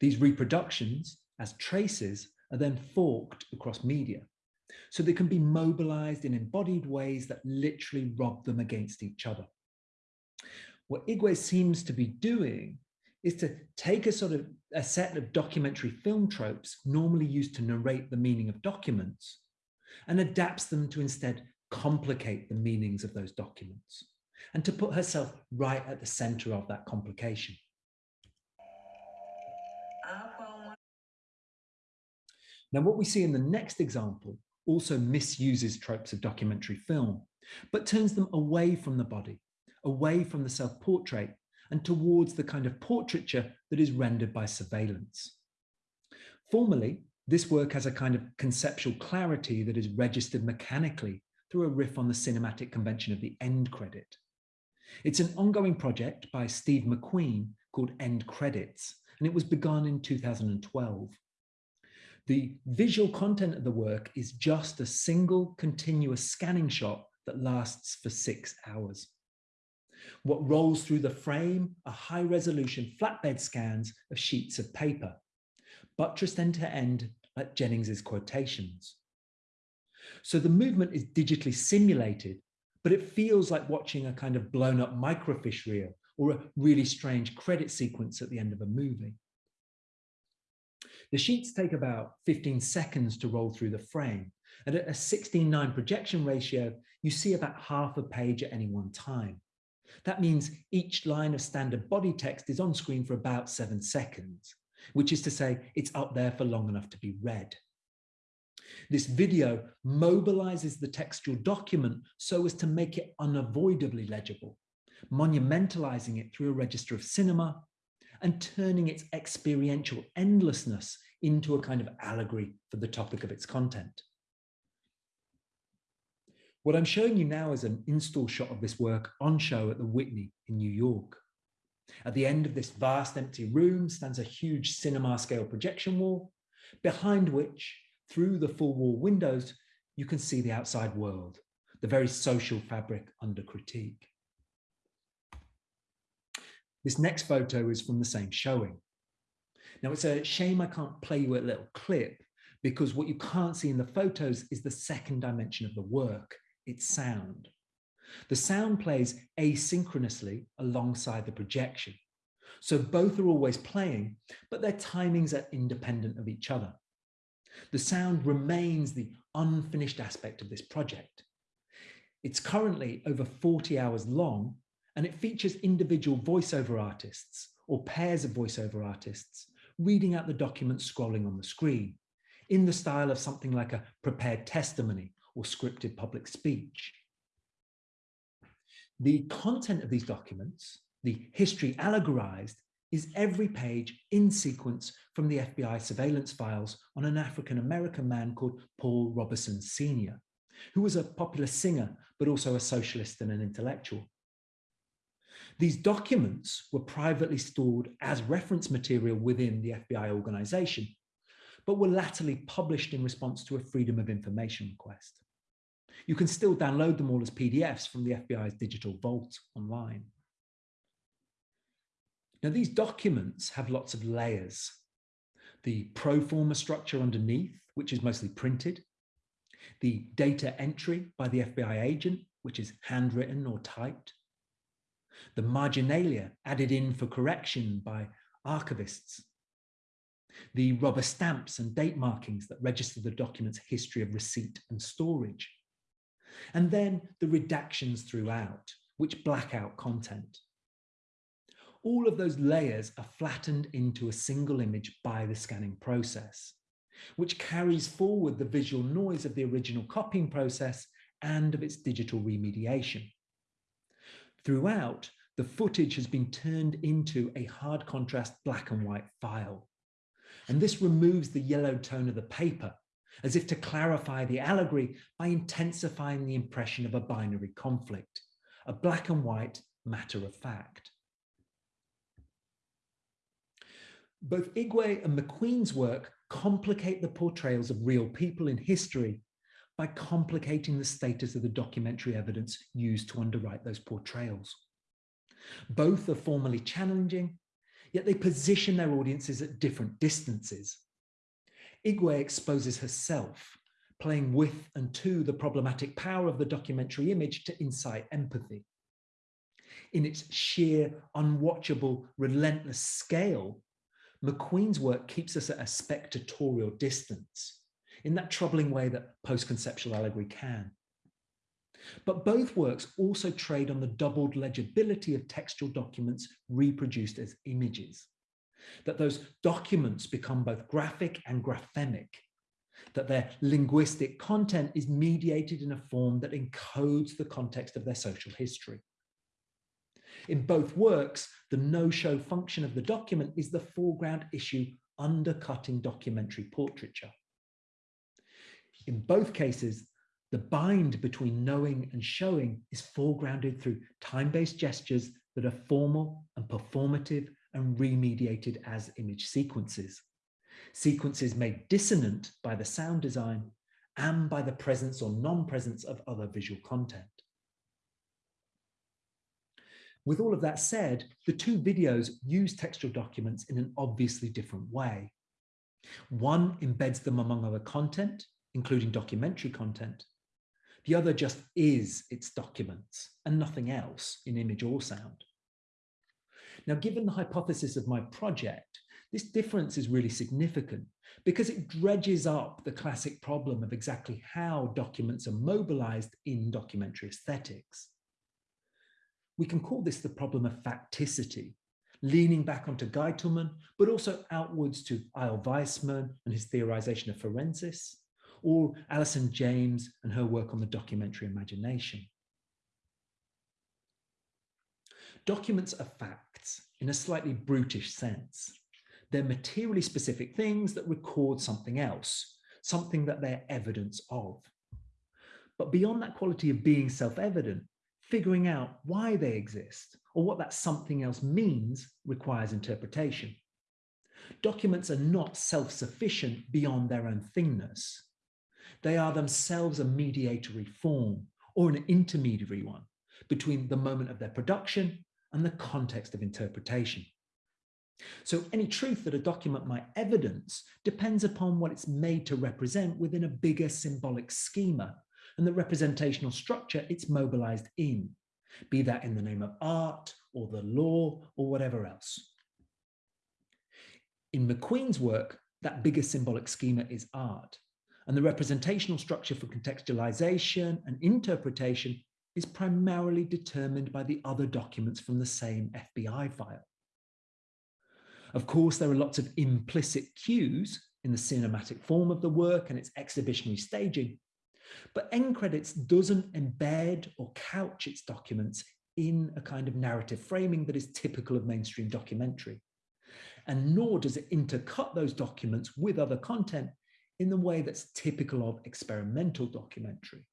These reproductions, as traces, are then forked across media. So they can be mobilized in embodied ways that literally rob them against each other. What Igwe seems to be doing is to take a sort of a set of documentary film tropes normally used to narrate the meaning of documents and adapts them to instead complicate the meanings of those documents and to put herself right at the center of that complication. Now, what we see in the next example also misuses tropes of documentary film, but turns them away from the body, away from the self-portrait, and towards the kind of portraiture that is rendered by surveillance. Formally, this work has a kind of conceptual clarity that is registered mechanically through a riff on the cinematic convention of the end credit. It's an ongoing project by Steve McQueen called End Credits, and it was begun in 2012. The visual content of the work is just a single continuous scanning shot that lasts for six hours. What rolls through the frame are high resolution flatbed scans of sheets of paper, buttressed end to end like Jennings's quotations. So the movement is digitally simulated, but it feels like watching a kind of blown up microfiche reel or a really strange credit sequence at the end of a movie. The sheets take about 15 seconds to roll through the frame, and at a 16:9 projection ratio, you see about half a page at any one time. That means each line of standard body text is on screen for about seven seconds, which is to say it's up there for long enough to be read. This video mobilizes the textual document so as to make it unavoidably legible, monumentalizing it through a register of cinema and turning its experiential endlessness into a kind of allegory for the topic of its content. What I'm showing you now is an install shot of this work on show at the Whitney in New York. At the end of this vast empty room stands a huge cinema scale projection wall, behind which, through the full wall windows, you can see the outside world, the very social fabric under critique. This next photo is from the same showing. Now it's a shame I can't play you a little clip because what you can't see in the photos is the second dimension of the work, its sound. The sound plays asynchronously alongside the projection. So both are always playing, but their timings are independent of each other. The sound remains the unfinished aspect of this project. It's currently over 40 hours long, and it features individual voiceover artists or pairs of voiceover artists reading out the document scrolling on the screen in the style of something like a prepared testimony or scripted public speech. The content of these documents, the history allegorized, is every page in sequence from the FBI surveillance files on an African-American man called Paul Robeson Sr., who was a popular singer, but also a socialist and an intellectual. These documents were privately stored as reference material within the FBI organization, but were latterly published in response to a Freedom of Information request. You can still download them all as PDFs from the FBI's digital vault online. Now, these documents have lots of layers. The pro forma structure underneath, which is mostly printed, the data entry by the FBI agent, which is handwritten or typed, the marginalia added in for correction by archivists, the rubber stamps and date markings that register the document's history of receipt and storage, and then the redactions throughout, which black out content. All of those layers are flattened into a single image by the scanning process, which carries forward the visual noise of the original copying process and of its digital remediation. Throughout, the footage has been turned into a hard contrast black and white file. And this removes the yellow tone of the paper, as if to clarify the allegory by intensifying the impression of a binary conflict, a black and white matter of fact. Both Igwe and McQueen's work complicate the portrayals of real people in history by complicating the status of the documentary evidence used to underwrite those portrayals. Both are formally challenging, yet they position their audiences at different distances. Igwe exposes herself, playing with and to the problematic power of the documentary image to incite empathy. In its sheer, unwatchable, relentless scale, McQueen's work keeps us at a spectatorial distance, in that troubling way that post-conceptual allegory can. But both works also trade on the doubled legibility of textual documents reproduced as images. That those documents become both graphic and graphemic, that their linguistic content is mediated in a form that encodes the context of their social history. In both works, the no-show function of the document is the foreground issue undercutting documentary portraiture. In both cases, the bind between knowing and showing is foregrounded through time-based gestures that are formal and performative and remediated as image sequences. Sequences made dissonant by the sound design and by the presence or non-presence of other visual content. With all of that said, the two videos use textual documents in an obviously different way. One embeds them among other content, including documentary content, The other just is its documents and nothing else in image or sound. Now, given the hypothesis of my project, this difference is really significant because it dredges up the classic problem of exactly how documents are mobilized in documentary aesthetics. We can call this the problem of facticity, leaning back onto Gitelman, but also outwards to Eyal Weizman and his theorization of forensis, or Alison James and her work on the documentary imagination. Documents are facts in a slightly brutish sense. They're materially specific things that record something else, something that they're evidence of. But beyond that quality of being self-evident, figuring out why they exist or what that something else means requires interpretation. Documents are not self-sufficient beyond their own thingness. They are themselves a mediatory form or an intermediary one between the moment of their production and the context of interpretation. So any truth that a document might evidence depends upon what it's made to represent within a bigger symbolic schema and the representational structure it's mobilized in, be that in the name of art or the law or whatever else. In McQueen's work, that bigger symbolic schema is art, and the representational structure for contextualization and interpretation is primarily determined by the other documents from the same FBI file. Of course, there are lots of implicit cues in the cinematic form of the work and its exhibitionary staging, but End Credits doesn't embed or couch its documents in a kind of narrative framing that is typical of mainstream documentary. And nor does it intercut those documents with other content in the way that's typical of experimental documentary.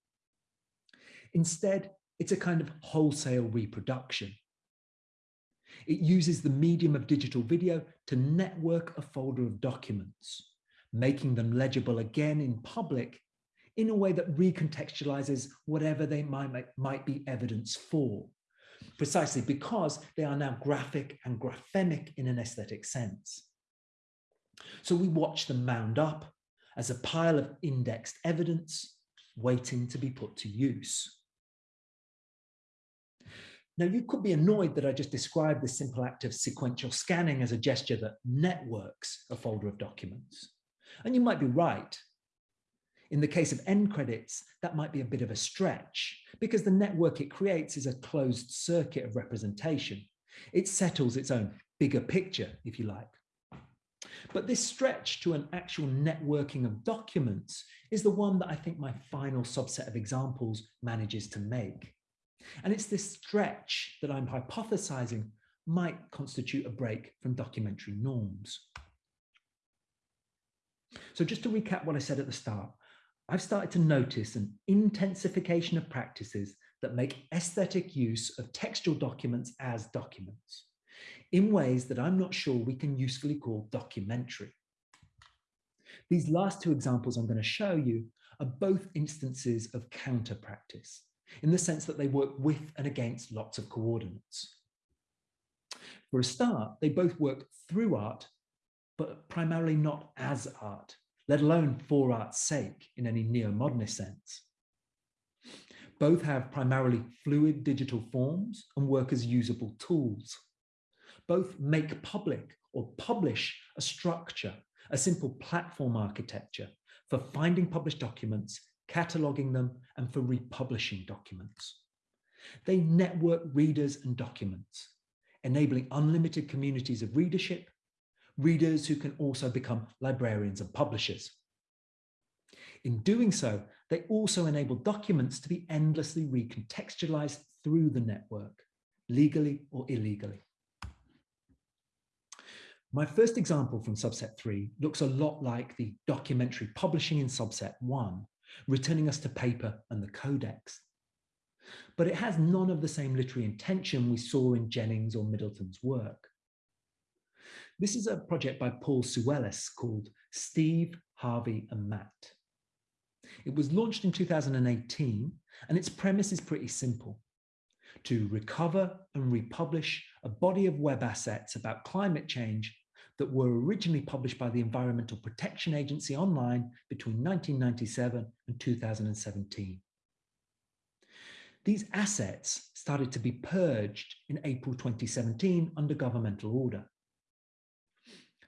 Instead, it's a kind of wholesale reproduction. It uses the medium of digital video to network a folder of documents, making them legible again in public in a way that recontextualizes whatever they might, might be evidence for, precisely because they are now graphic and graphemic in an aesthetic sense. So we watch them mound up as a pile of indexed evidence waiting to be put to use. Now, you could be annoyed that I just described this simple act of sequential scanning as a gesture that networks a folder of documents. And you might be right. In the case of end credits, that might be a bit of a stretch because the network it creates is a closed circuit of representation. It settles its own bigger picture, if you like. But this stretch to an actual networking of documents is the one that I think my final subset of examples manages to make. And it's this stretch that I'm hypothesizing might constitute a break from documentary norms. So just to recap what I said at the start, I've started to notice an intensification of practices that make aesthetic use of textual documents as documents in ways that I'm not sure we can usefully call documentary. These last two examples I'm going to show you are both instances of counter practice in the sense that they work with and against lots of coordinates. For a start, they both work through art, but primarily not as art let alone for art's sake in any neo-modernist sense. Both have primarily fluid digital forms and work as usable tools. Both make public or publish a structure, a simple platform architecture for finding published documents, cataloging them, and for republishing documents. They network readers and documents, enabling unlimited communities of readership readers who can also become librarians and publishers. In doing so, they also enable documents to be endlessly recontextualized through the network, legally or illegally. My first example from subset three looks a lot like the documentary publishing in subset one, returning us to paper and the codex. But it has none of the same literary intention we saw in Jennings or Middleton's work. This is a project by Paul Soulellis called Steve, Harvey and Matt. It was launched in 2018 and its premise is pretty simple. To recover and republish a body of web assets about climate change that were originally published by the Environmental Protection Agency online between 1997 and 2017. These assets started to be purged in April 2017 under governmental order.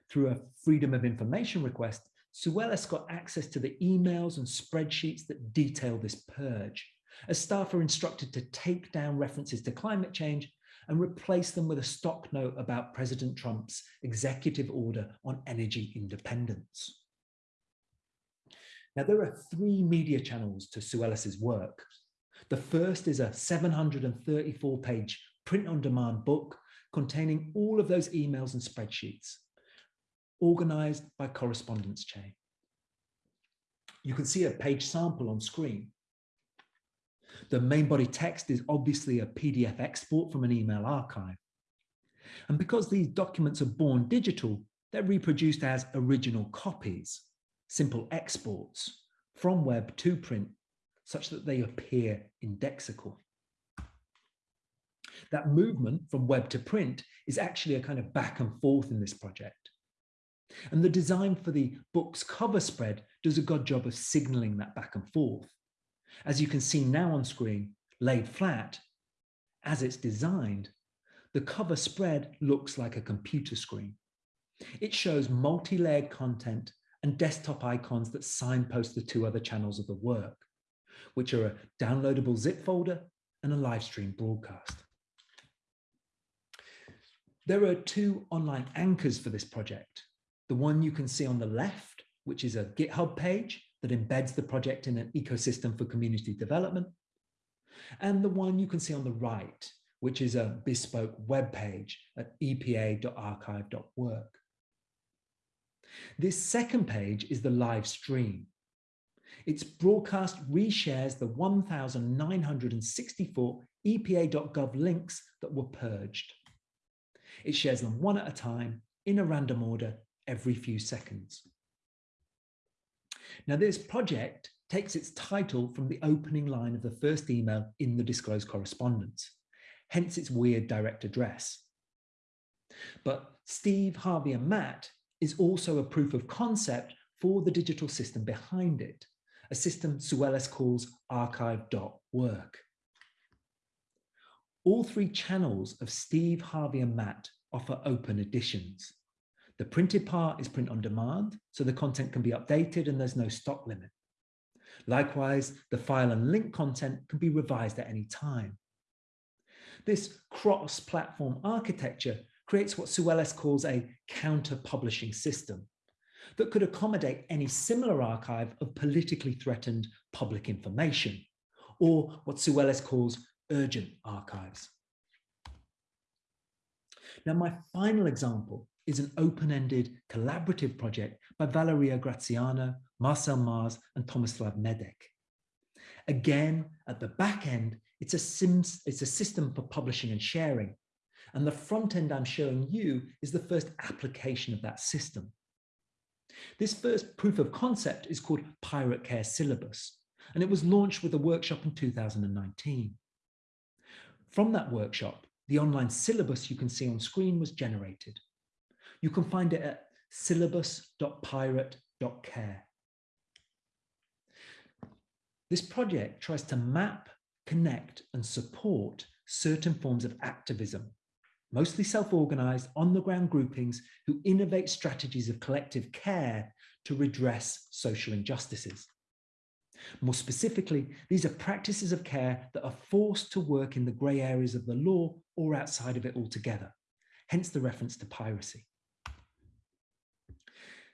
Through a Freedom of Information request, Soulellis got access to the emails and spreadsheets that detail this purge, as staff are instructed to take down references to climate change and replace them with a stock note about President Trump's executive order on energy independence. Now, there are three media channels to Soulellis's work. The first is a 734 page print on demand book containing all of those emails and spreadsheets, organized by correspondence chain. You can see a page sample on screen. The main body text is obviously a PDF export from an email archive. And because these documents are born digital, they're reproduced as original copies, simple exports from web to print, such that they appear indexical. That movement from web to print is actually a kind of back and forth in this project. And the design for the book's cover spread does a good job of signaling that back and forth. As you can see now on screen, laid flat, as it's designed, the cover spread looks like a computer screen. It shows multi-layered content and desktop icons that signpost the two other channels of the work, which are a downloadable zip folder and a live stream broadcast. There are two online anchors for this project. The one you can see on the left, which is a GitHub page that embeds the project in an ecosystem for community development. And the one you can see on the right, which is a bespoke web page at epa.archive.work. This second page is the live stream. Its broadcast reshares the 1,964 epa.gov links that were purged. It shares them one at a time in a random order every few seconds. Now, this project takes its title from the opening line of the first email in the disclosed correspondence, hence its weird direct address. But Steve, Harvey, and Matt is also a proof of concept for the digital system behind it, a system Soulellis calls archive.work. All three channels of Steve, Harvey, and Matt offer open editions. The printed part is print on demand, so the content can be updated and there's no stock limit. Likewise, the file and link content can be revised at any time. This cross-platform architecture creates what Soulellis calls a counter-publishing system that could accommodate any similar archive of politically threatened public information, or what Soulellis calls urgent archives. Now, my final example is an open-ended collaborative project by Valeria Graziano, Marcell Mars, and Tomislav Medek. Again, at the back end, it's a, sims, it's a system for publishing and sharing. And the front end I'm showing you is the first application of that system. This first proof of concept is called Pirate Care Syllabus, and it was launched with a workshop in 2019. From that workshop, the online syllabus you can see on screen was generated. You can find it at syllabus.pirate.care. This project tries to map, connect and support certain forms of activism, mostly self-organized on-the-ground groupings who innovate strategies of collective care to redress social injustices. More specifically, these are practices of care that are forced to work in the grey areas of the law or outside of it altogether, hence the reference to piracy.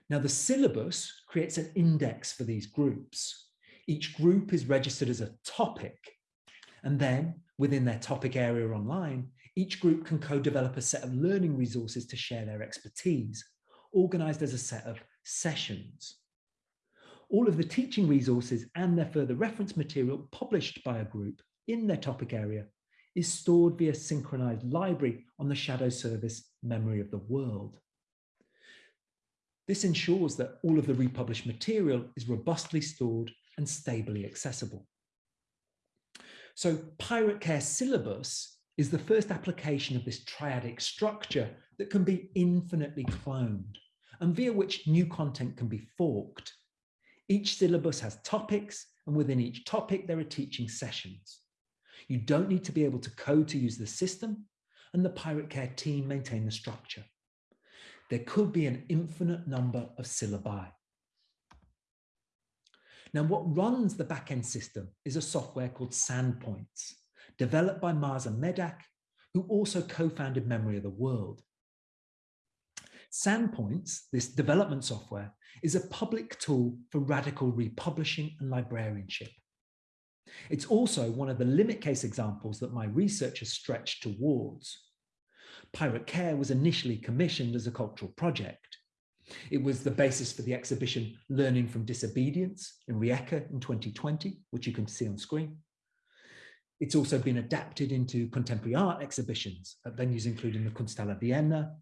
Now the syllabus creates an index for these groups. Each group is registered as a topic. And then within their topic area online, each group can co-develop a set of learning resources to share their expertise, organized as a set of sessions. All of the teaching resources and their further reference material published by a group in their topic area is stored via synchronized library on the shadow service memory of the world. This ensures that all of the republished material is robustly stored and stably accessible. So Pirate Care Syllabus is the first application of this triadic structure that can be infinitely cloned and via which new content can be forked. Each syllabus has topics and within each topic there are teaching sessions. You don't need to be able to code to use the system and the Pirate Care team maintain the structure. There could be an infinite number of syllabi. Now, what runs the backend system is a software called Sandpoints, developed by Marza Medak, who also co-founded Memory of the World. Sandpoints, this development software, is a public tool for radical republishing and librarianship. It's also one of the limit case examples that my research has stretched towards. Pirate Care was initially commissioned as a cultural project. It was the basis for the exhibition Learning from Disobedience in Rijeka in 2020, which you can see on screen. It's also been adapted into contemporary art exhibitions at venues including the Kunsthalle Vienna,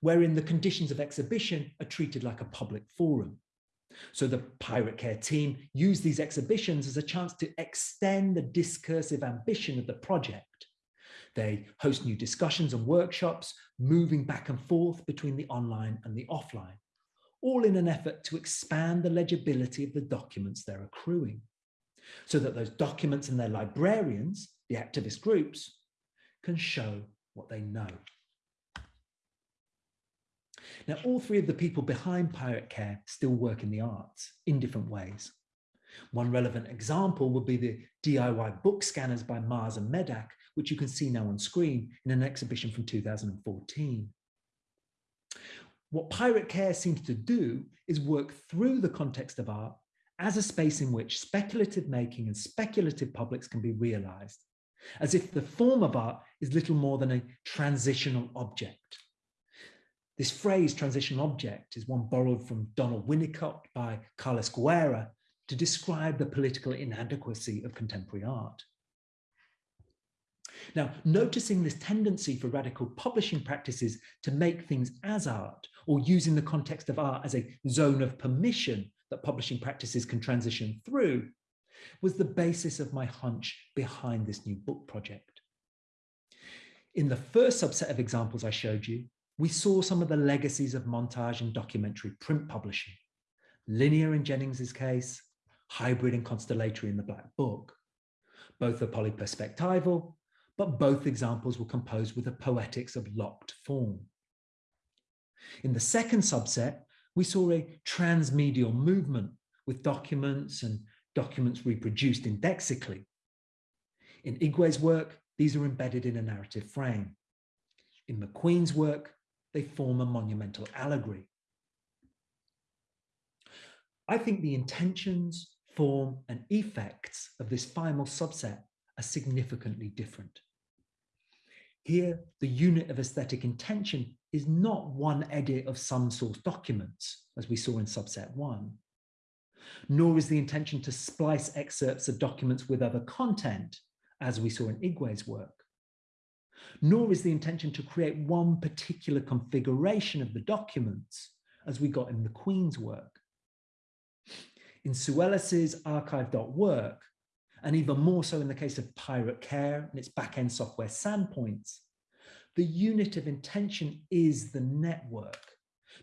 wherein the conditions of exhibition are treated like a public forum. So the Pirate Care team used these exhibitions as a chance to extend the discursive ambition of the project. They host new discussions and workshops, moving back and forth between the online and the offline, all in an effort to expand the legibility of the documents they're accruing, so that those documents and their librarians, the activist groups, can show what they know. Now, all three of the people behind Pirate Care still work in the arts in different ways. One relevant example would be the DIY book scanners by Mars and Medak, which you can see now on screen in an exhibition from 2014. What Pirate Care seems to do is work through the context of art as a space in which speculative making and speculative publics can be realized, as if the form of art is little more than a transitional object. This phrase, transitional object, is one borrowed from Donald Winnicott by Carles Guerra to describe the political inadequacy of contemporary art. Now, noticing this tendency for radical publishing practices to make things as art or using the context of art as a zone of permission that publishing practices can transition through was the basis of my hunch behind this new book project. In the first subset of examples I showed you, we saw some of the legacies of montage and documentary print publishing. Linear in Jennings's case, hybrid and constellatory in the Black Book. Both are polyperspectival, but both examples were composed with a poetics of locked form. In the second subset, we saw a transmedial movement with documents and documents reproduced indexically. In Igwe's work, these are embedded in a narrative frame. In McQueen's work, they form a monumental allegory. I think the intentions, form, and effects of this final subset are significantly different. Here, the unit of aesthetic intention is not one edit of some source documents, as we saw in subset one, nor is the intention to splice excerpts of documents with other content, as we saw in Igwe's work nor is the intention to create one particular configuration of the documents as we got in McQueen's work. In Soulellis's archive.work, and even more so in the case of Pirate Care and its back-end software Sandpoints, the unit of intention is the network,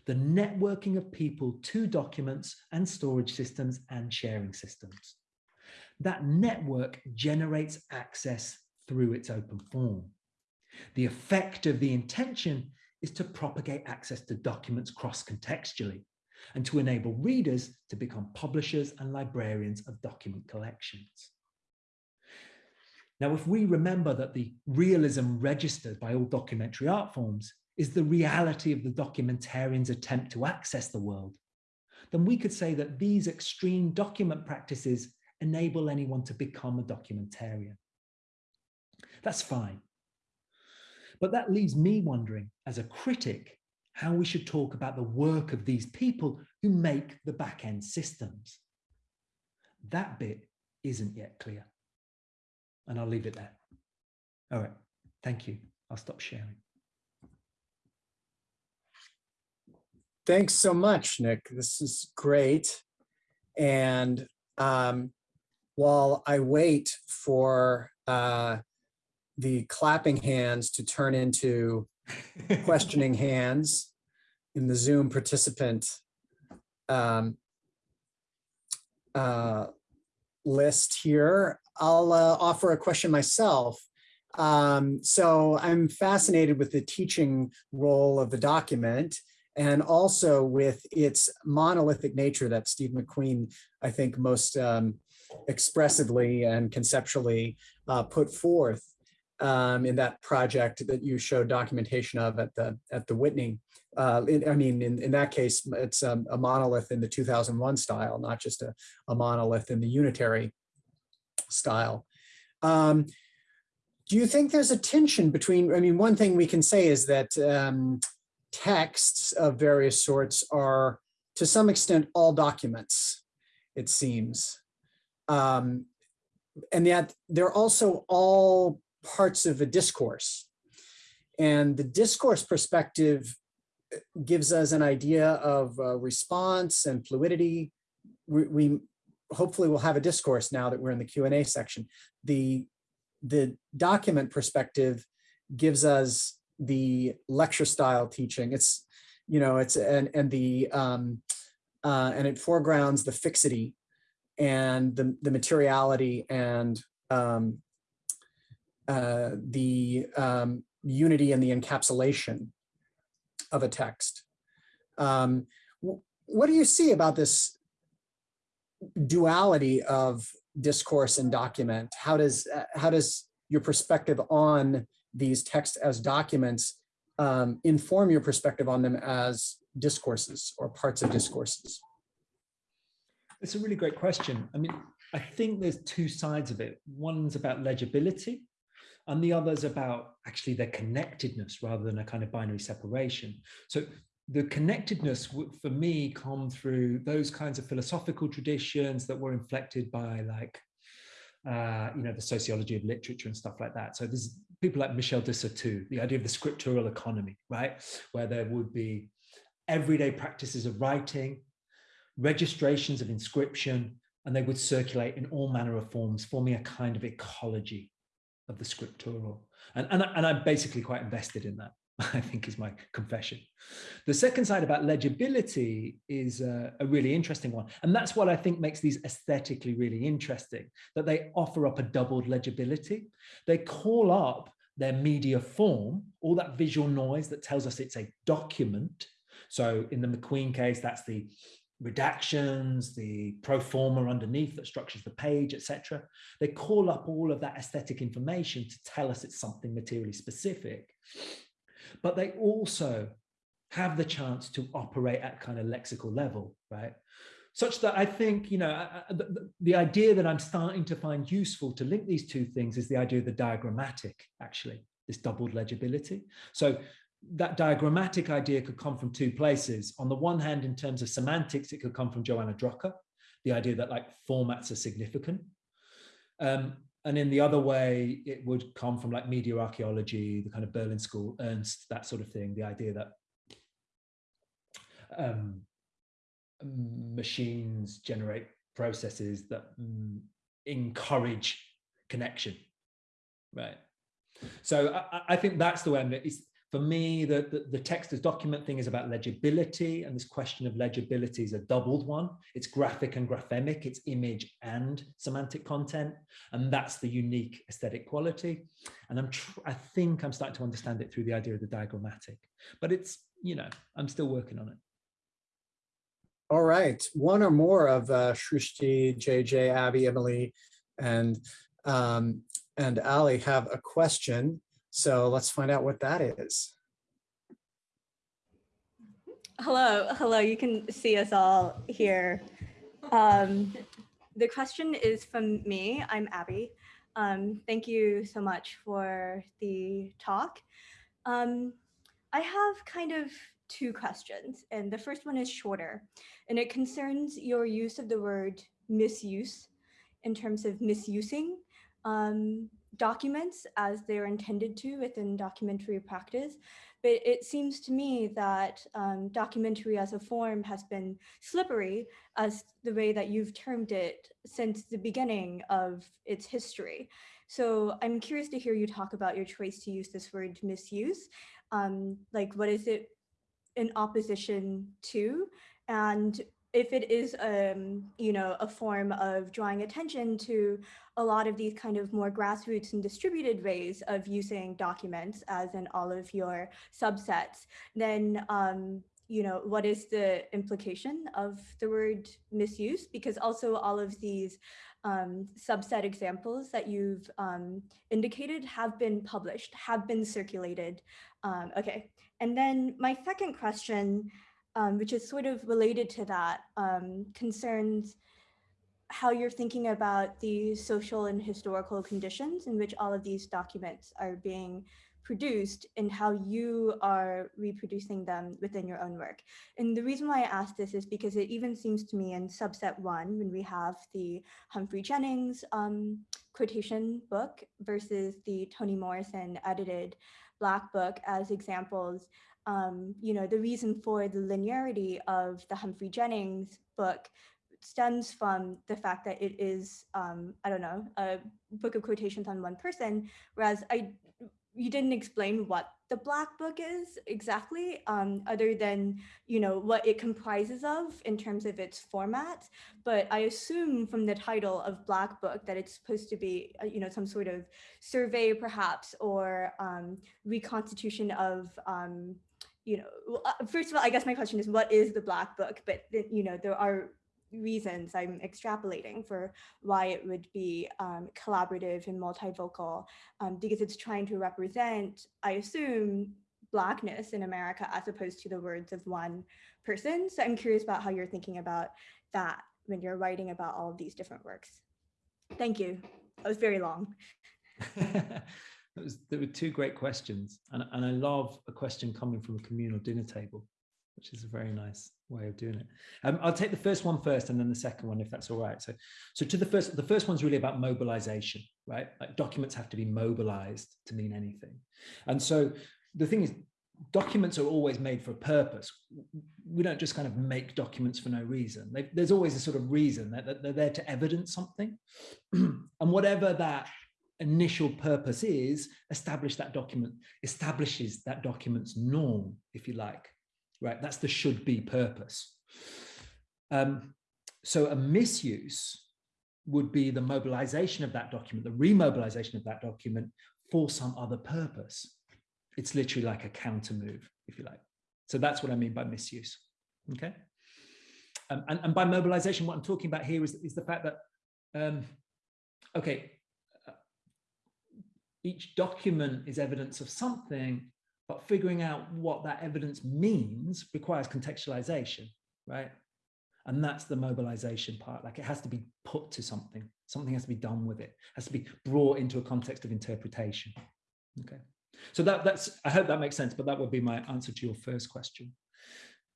the networking of people to documents and storage systems and sharing systems. That network generates access through its open form. The effect of the intention is to propagate access to documents cross-contextually and to enable readers to become publishers and librarians of document collections. Now, if we remember that the realism registered by all documentary art forms is the reality of the documentarian's attempt to access the world, then we could say that these extreme document practices enable anyone to become a documentarian. That's fine. But that leaves me wondering, as a critic, how we should talk about the work of these people who make the back-end systems. That bit isn't yet clear. And I'll leave it there. All right, thank you. I'll stop sharing. Thanks so much, Nick. This is great. And um, while I wait for uh, the clapping hands to turn into questioning hands in the Zoom participant um, uh, list here. I'll uh, offer a question myself. Um, so I'm fascinated with the teaching role of the document and also with its monolithic nature that Steve McQueen, I think, most um, expressively and conceptually uh, put forth um, in that project that you showed documentation of at the at the Whitney. Uh, in- I mean, in, in that case, it's um, a monolith in the 2001 style, not just a, a monolith in the unitary style. Um, do you think there's a tension between, I mean, one thing we can say is that um, texts of various sorts are to some extent all documents, it seems. Um, and yet they're also all parts of a discourse. And the discourse perspective uh, gives us an idea of uh, response and fluidity. We, we hopefully we'll have a discourse now that we're in the Q&A section. The, the document perspective gives us the lecture style teaching. It's, you know, it's, and, and the, um, uh, and it foregrounds the fixity and the, the materiality and um, uh, the um, unity and the encapsulation of a text. Um, what do you see about this duality of discourse and document? How does uh, how does your perspective on these texts as documents um, inform your perspective on them as discourses or parts of discourses? It's a really great question. I mean, I think there's two sides of it. One's about legibility, and the other's about actually their connectedness rather than a kind of binary separation. So the connectedness for me, come through those kinds of philosophical traditions that were inflected by like, uh, you know, the sociology of literature and stuff like that. So there's people like Michel de Certeau, the idea of the scriptural economy, right? Where there would be everyday practices of writing, registrations of inscription, and they would circulate in all manner of forms, forming a kind of ecology of the scriptural. And, and, and I'm basically quite invested in that, I think is my confession. The second side about legibility is uh, a really interesting one. And that's what I think makes these aesthetically really interesting, that they offer up a doubled legibility. They call up their media form, all that visual noise that tells us it's a document. So in the McQueen case, that's the redactions, the pro forma underneath that structures the page, etc. They call up all of that aesthetic information to tell us it's something materially specific. But they also have the chance to operate at kind of lexical level, right? Such that I think, you know, the- the idea that I'm starting to find useful to link these two things is the idea of the diagrammatic, actually, this doubled legibility. So that diagrammatic idea could come from two places. On the one hand, in terms of semantics, it could come from Johanna Drucker, the idea that like formats are significant. Um, and in the other way, it would come from like media archaeology, the kind of Berlin School, Ernst, that sort of thing, the idea that um, machines generate processes that mm, encourage connection, right? So I, I- think that's the way I'm, it's, for me, the, the, the text as document thing is about legibility, and this question of legibility is a doubled one. It's graphic and graphemic, it's image and semantic content, and that's the unique aesthetic quality. And I'm, I think I'm starting to understand it through the idea of the diagrammatic, but it's, you know, I'm still working on it. All right, one or more of uh, Shrishti, JJ, Abby, Emily, and um, and Ali have a question. So let's find out what that is. Hello, hello. You can see us all here. Um, the question is from me. I'm Abby. Um, thank you so much for the talk. Um, I have kind of two questions, and the first one is shorter, and it concerns your use of the word misuse in terms of misusing um, documents as they're intended to within documentary practice. But it seems to me that um, documentary as a form has been slippery as the way that you've termed it since the beginning of its history. So I'm curious to hear you talk about your choice to use this word misuse. Um, like, what is it in opposition to? And if it is, um, you know, a form of drawing attention to a lot of these kind of more grassroots and distributed ways of using documents as in all of your subsets, then, um, you know, what is the implication of the word misuse? Because also all of these um, subset examples that you've um, indicated have been published, have been circulated. Um, okay, and then my second question um, which is sort of related to that, um, concerns how you're thinking about the social and historical conditions in which all of these documents are being produced and how you are reproducing them within your own work. And the reason why I ask this is because it even seems to me in subset one, when we have the Humphrey Jennings um, quotation book versus the Toni Morrison edited Black book as examples, um, you know, the reason for the linearity of the Humphrey Jennings book stems from the fact that it is, um, I don't know, a book of quotations on one person, whereas I, you didn't explain what the black book is exactly, um, other than, you know, what it comprises of in terms of its format. But I assume from the title of black book that it's supposed to be, uh, you know, some sort of survey perhaps, or um, reconstitution of um, you know, uh, first of all, I guess my question is, what is the Black Book? But, you know, there are reasons I'm extrapolating for why it would be um, collaborative and multivocal, um, because it's trying to represent, I assume, Blackness in America as opposed to the words of one person. So I'm curious about how you're thinking about that when you're writing about all of these different works. Thank you. That was very long. was, there were two great questions, and, and I love a question coming from a communal dinner table, which is a very nice way of doing it. Um, I'll take the first one first, and then the second one, if that's all right. So, so to the first, the first one's really about mobilization, right? Like documents have to be mobilized to mean anything, and so the thing is, documents are always made for a purpose. We don't just kind of make documents for no reason. They, there's always a sort of reason that they're there to evidence something, and whatever that initial purpose is establish that document establishes that document's norm if you like right? That's the should be purpose. Um, so a misuse would be the mobilization of that document the remobilization of that document for some other purpose. It's literally like a counter move if you like. So that's what i mean by misuse okay? Um, and, and by mobilization what i'm talking about here is, is the fact that um, okay each document is evidence of something, but figuring out what that evidence means requires contextualization, right? And that's the mobilization part. Like it has to be put to something. Something has to be done with it. it has to be brought into a context of interpretation. Okay. So that, that's, I hope that makes sense, but that would be my answer to your first question.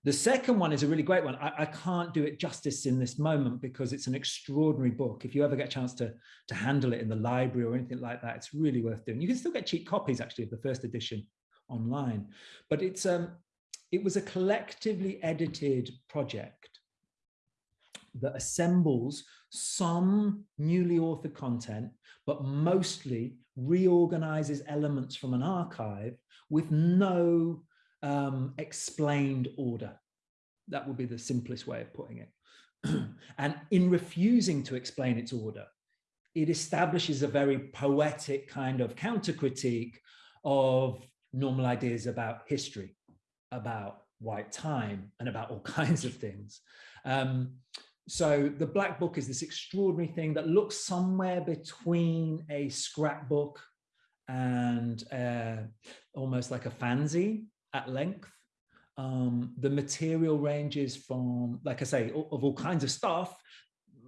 The second one is a really great one. I, I, can't do it justice in this moment because it's an extraordinary book. If you ever get a chance to, to handle it in the library or anything like that, it's really worth doing. You can still get cheap copies actually of the first edition online, but it's um, it was a collectively edited project that assembles some newly authored content, but mostly reorganizes elements from an archive with no um, explained order. That would be the simplest way of putting it. and in refusing to explain its order, it establishes a very poetic kind of counter critique of normal ideas about history, about white time, and about all kinds of things. Um, so the Black Book is this extraordinary thing that looks somewhere between a scrapbook and uh, almost like a fanzine at length. Um, the material ranges from, like I say, of all kinds of stuff,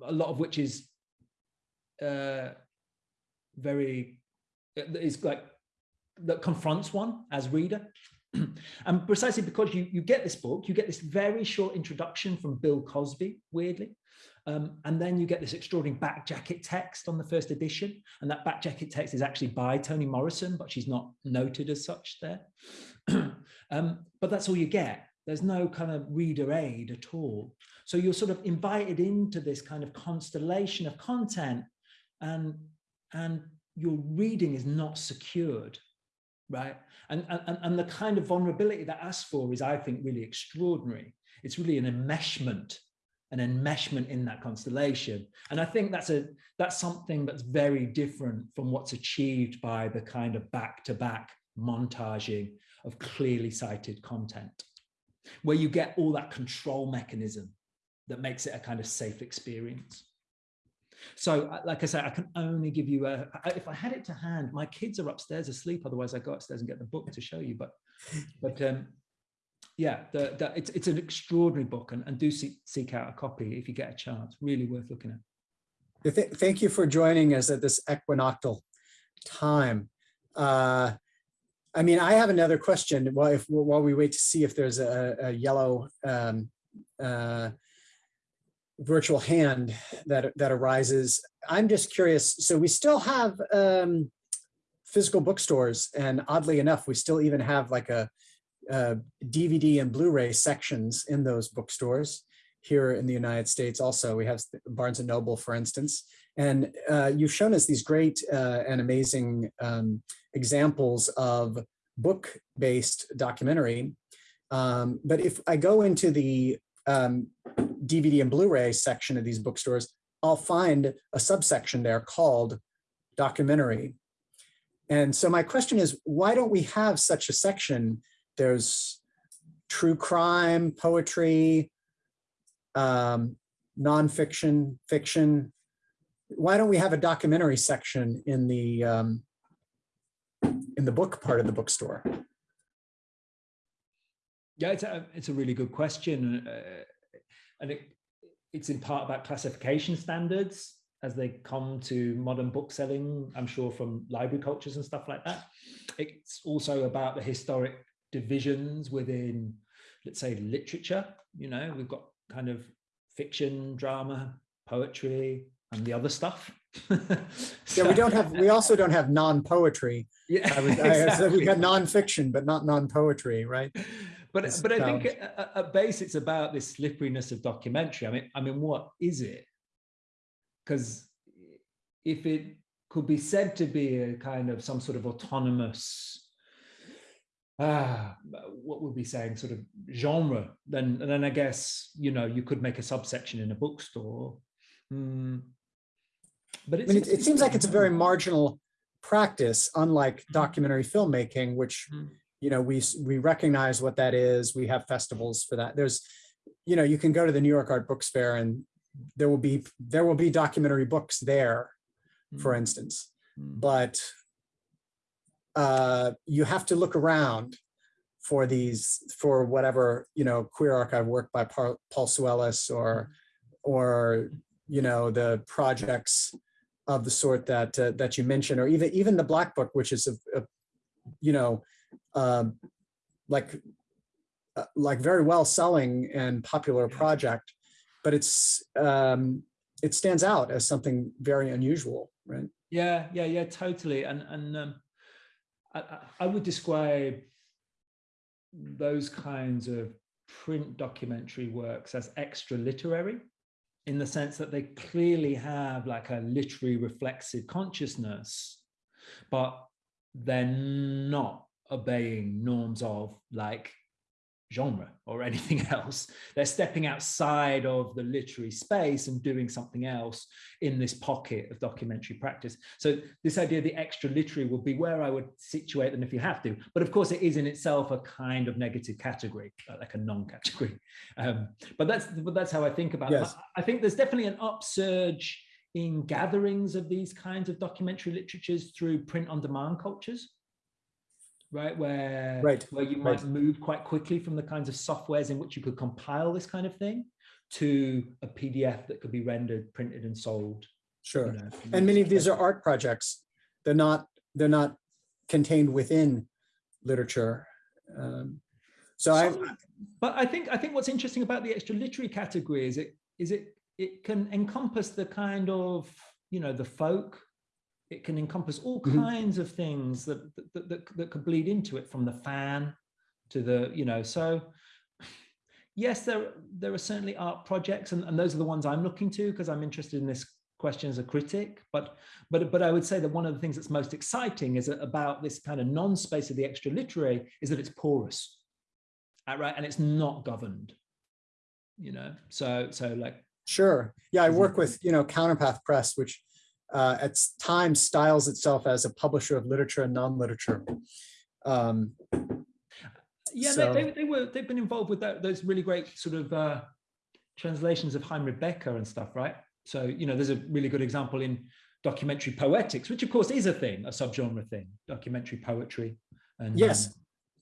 a lot of which is uh, very, is like, that confronts one as reader. and precisely because you, you get this book, you get this very short introduction from Bill Cosby, weirdly. Um, and then you get this extraordinary back jacket text on the first edition. And that back jacket text is actually by Toni Morrison, but she's not noted as such there. um, but that's all you get. There's no kind of reader aid at all. So you're sort of invited into this kind of constellation of content and, and your reading is not secured, right? And, and, and the kind of vulnerability that asks for is, I think, really extraordinary. It's really an enmeshment an enmeshment in that constellation. And I think that's a that's something that's very different from what's achieved by the kind of back-to-back montaging of clearly cited content, where you get all that control mechanism that makes it a kind of safe experience. So, uh, like I said, I can only give you a. If I had it to hand, my kids are upstairs asleep. Otherwise, I go upstairs and get the book to show you. But, but um, yeah, the, the, it's it's an extraordinary book, and, and do seek, seek out a copy if you get a chance. Really worth looking at. Th- Thank you for joining us at this equinoctial time. Uh, I mean, I have another question while, if, while we wait to see if there's a, a yellow um, uh, virtual hand that, that arises. I'm just curious. So we still have um, physical bookstores and oddly enough, we still even have like a, a DVD and Blu-ray sections in those bookstores here in the United States. Also, we have Barnes and Noble, for instance. And uh, you've shown us these great uh, and amazing um, examples of book-based documentary. Um, but if I go into the um, DVD and Blu-ray section of these bookstores, I'll find a subsection there called documentary. And so my question is, why don't we have such a section? There's true crime, poetry, um, nonfiction, fiction. Why don't we have a documentary section in the um, in the book part of the bookstore? Yeah, it's a, it's a really good question. Uh, and it, it's in part about classification standards as they come to modern bookselling, I'm sure from library cultures and stuff like that. It's also about the historic divisions within, let's say, literature. You know, we've got kind of fiction, drama, poetry, and the other stuff. Yeah, we don't have, we also don't have non-poetry. Yeah, I was, I said exactly. we've got non-fiction, but not non-poetry, right? but It's but I think at, at- at base it's about this slipperiness of documentary. I mean, I mean, what is it? Because if it could be said to be a kind of some sort of autonomous, ah, what would we be saying, sort of genre, then and then I guess you know you could make a subsection in a bookstore. Hmm. But I mean, it, it seems like it's a very marginal practice, unlike documentary filmmaking, which, Mm. you know, we, we recognize what that is. We have festivals for that. There's, you know, you can go to the New York Art Books Fair and there will be, there will be documentary books there, for Mm, instance, mm. but uh, you have to look around for these, for whatever, you know, queer archive work by Paul Soulellis or, or, you know, the projects of the sort that, uh, that you mentioned, or even, even the Black Book, which is a, a, you know, um, like, uh, like very well selling and popular project, but it's, um, it stands out as something very unusual, right? Yeah, yeah, yeah, totally. And and um, I, I- would describe those kinds of print documentary works as extra literary in the sense that they clearly have like a literary reflexive consciousness, but they're not obeying norms of like genre or anything else. They're stepping outside of the literary space and doing something else in this pocket of documentary practice. So this idea of the extra literary would be where I would situate them if you have to. But of course, it is in itself a kind of negative category, uh, like a non-category. Um, but that's but that's how I think about Yes. it. I I think there's definitely an upsurge in gatherings of these kinds of documentary literatures through print on demand cultures right where Right, where you right. might move quite quickly from the kinds of softwares in which you could compile this kind of thing to a pdf that could be rendered printed and sold Sure. you know, And many of these are art projects. They're not, they're not contained within literature. Um, So I, So- but I think I think what's interesting about the extra literary category is it is it it can encompass the kind of you know the folk. It can encompass all Mhm. kinds of things that that, that that could bleed into it, from the fan to the you know. So yes, there there are certainly art projects, and, and those are the ones I'm looking to because I'm interested in this question as a critic. But but but I would say that one of the things that's most exciting is about this kind of non-space of the extra literary is that it's porous uh, right? And it's not governed. you know, so, so like, Sure. Yeah, I work with, you know, Counterpath Press, which uh, at times styles itself as a publisher of literature and non-literature. Um, yeah, So- they, they, they were, they've been involved with that, those really great sort of uh, translations of Heimrad Bäcker and stuff, right? So, you know, there's a really good example in documentary poetics, which of course is a thing, a subgenre thing, documentary poetry. And, Yes. um,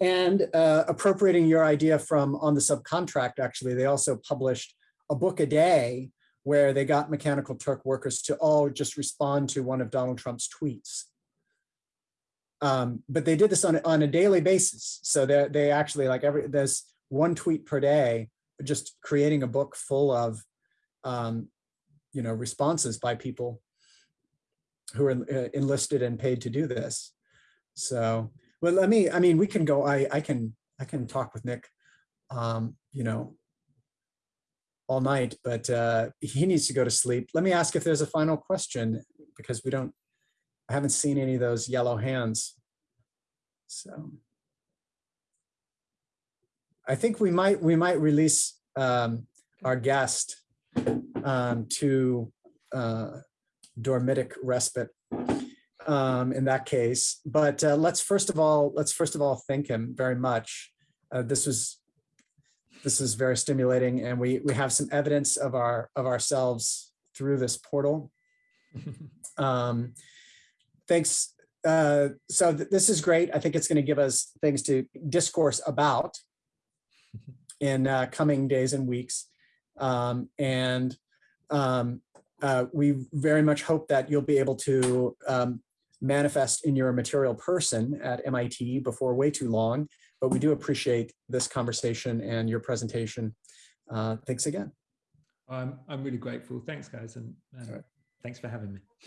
And uh, appropriating your idea from on the subcontract, actually, they also published a book a day where they got Mechanical Turk workers to all just respond to one of Donald Trump's tweets. Um, but they did this on, a- on a daily basis. So they they actually like every there's one tweet per day, just creating a book full of um, you know responses by people who are uh, enlisted and paid to do this. So well, let me, I mean, we can go, I, I can, I can talk with Nick, um, you know, all night, but uh, he needs to go to sleep. Let me ask if there's a final question because we don't, I haven't seen any of those yellow hands. So. I think we might, we might release um, our guest um, to uh, dormitic respite um, in that case. But uh, let's first of all, let's first of all thank him very much. Uh, this was this is very stimulating, and we we have some evidence of our of ourselves through this portal. Um, thanks. Uh, so th- this is great. I think it's going to give us things to discourse about in uh, coming days and weeks. Um, and um, uh, we very much hope that you'll be able to um, manifest in your material person at MIT before way too long. But we do appreciate this conversation and your presentation. Uh, thanks again. I'm, I'm really grateful. Thanks guys. And, and right. thanks for having me.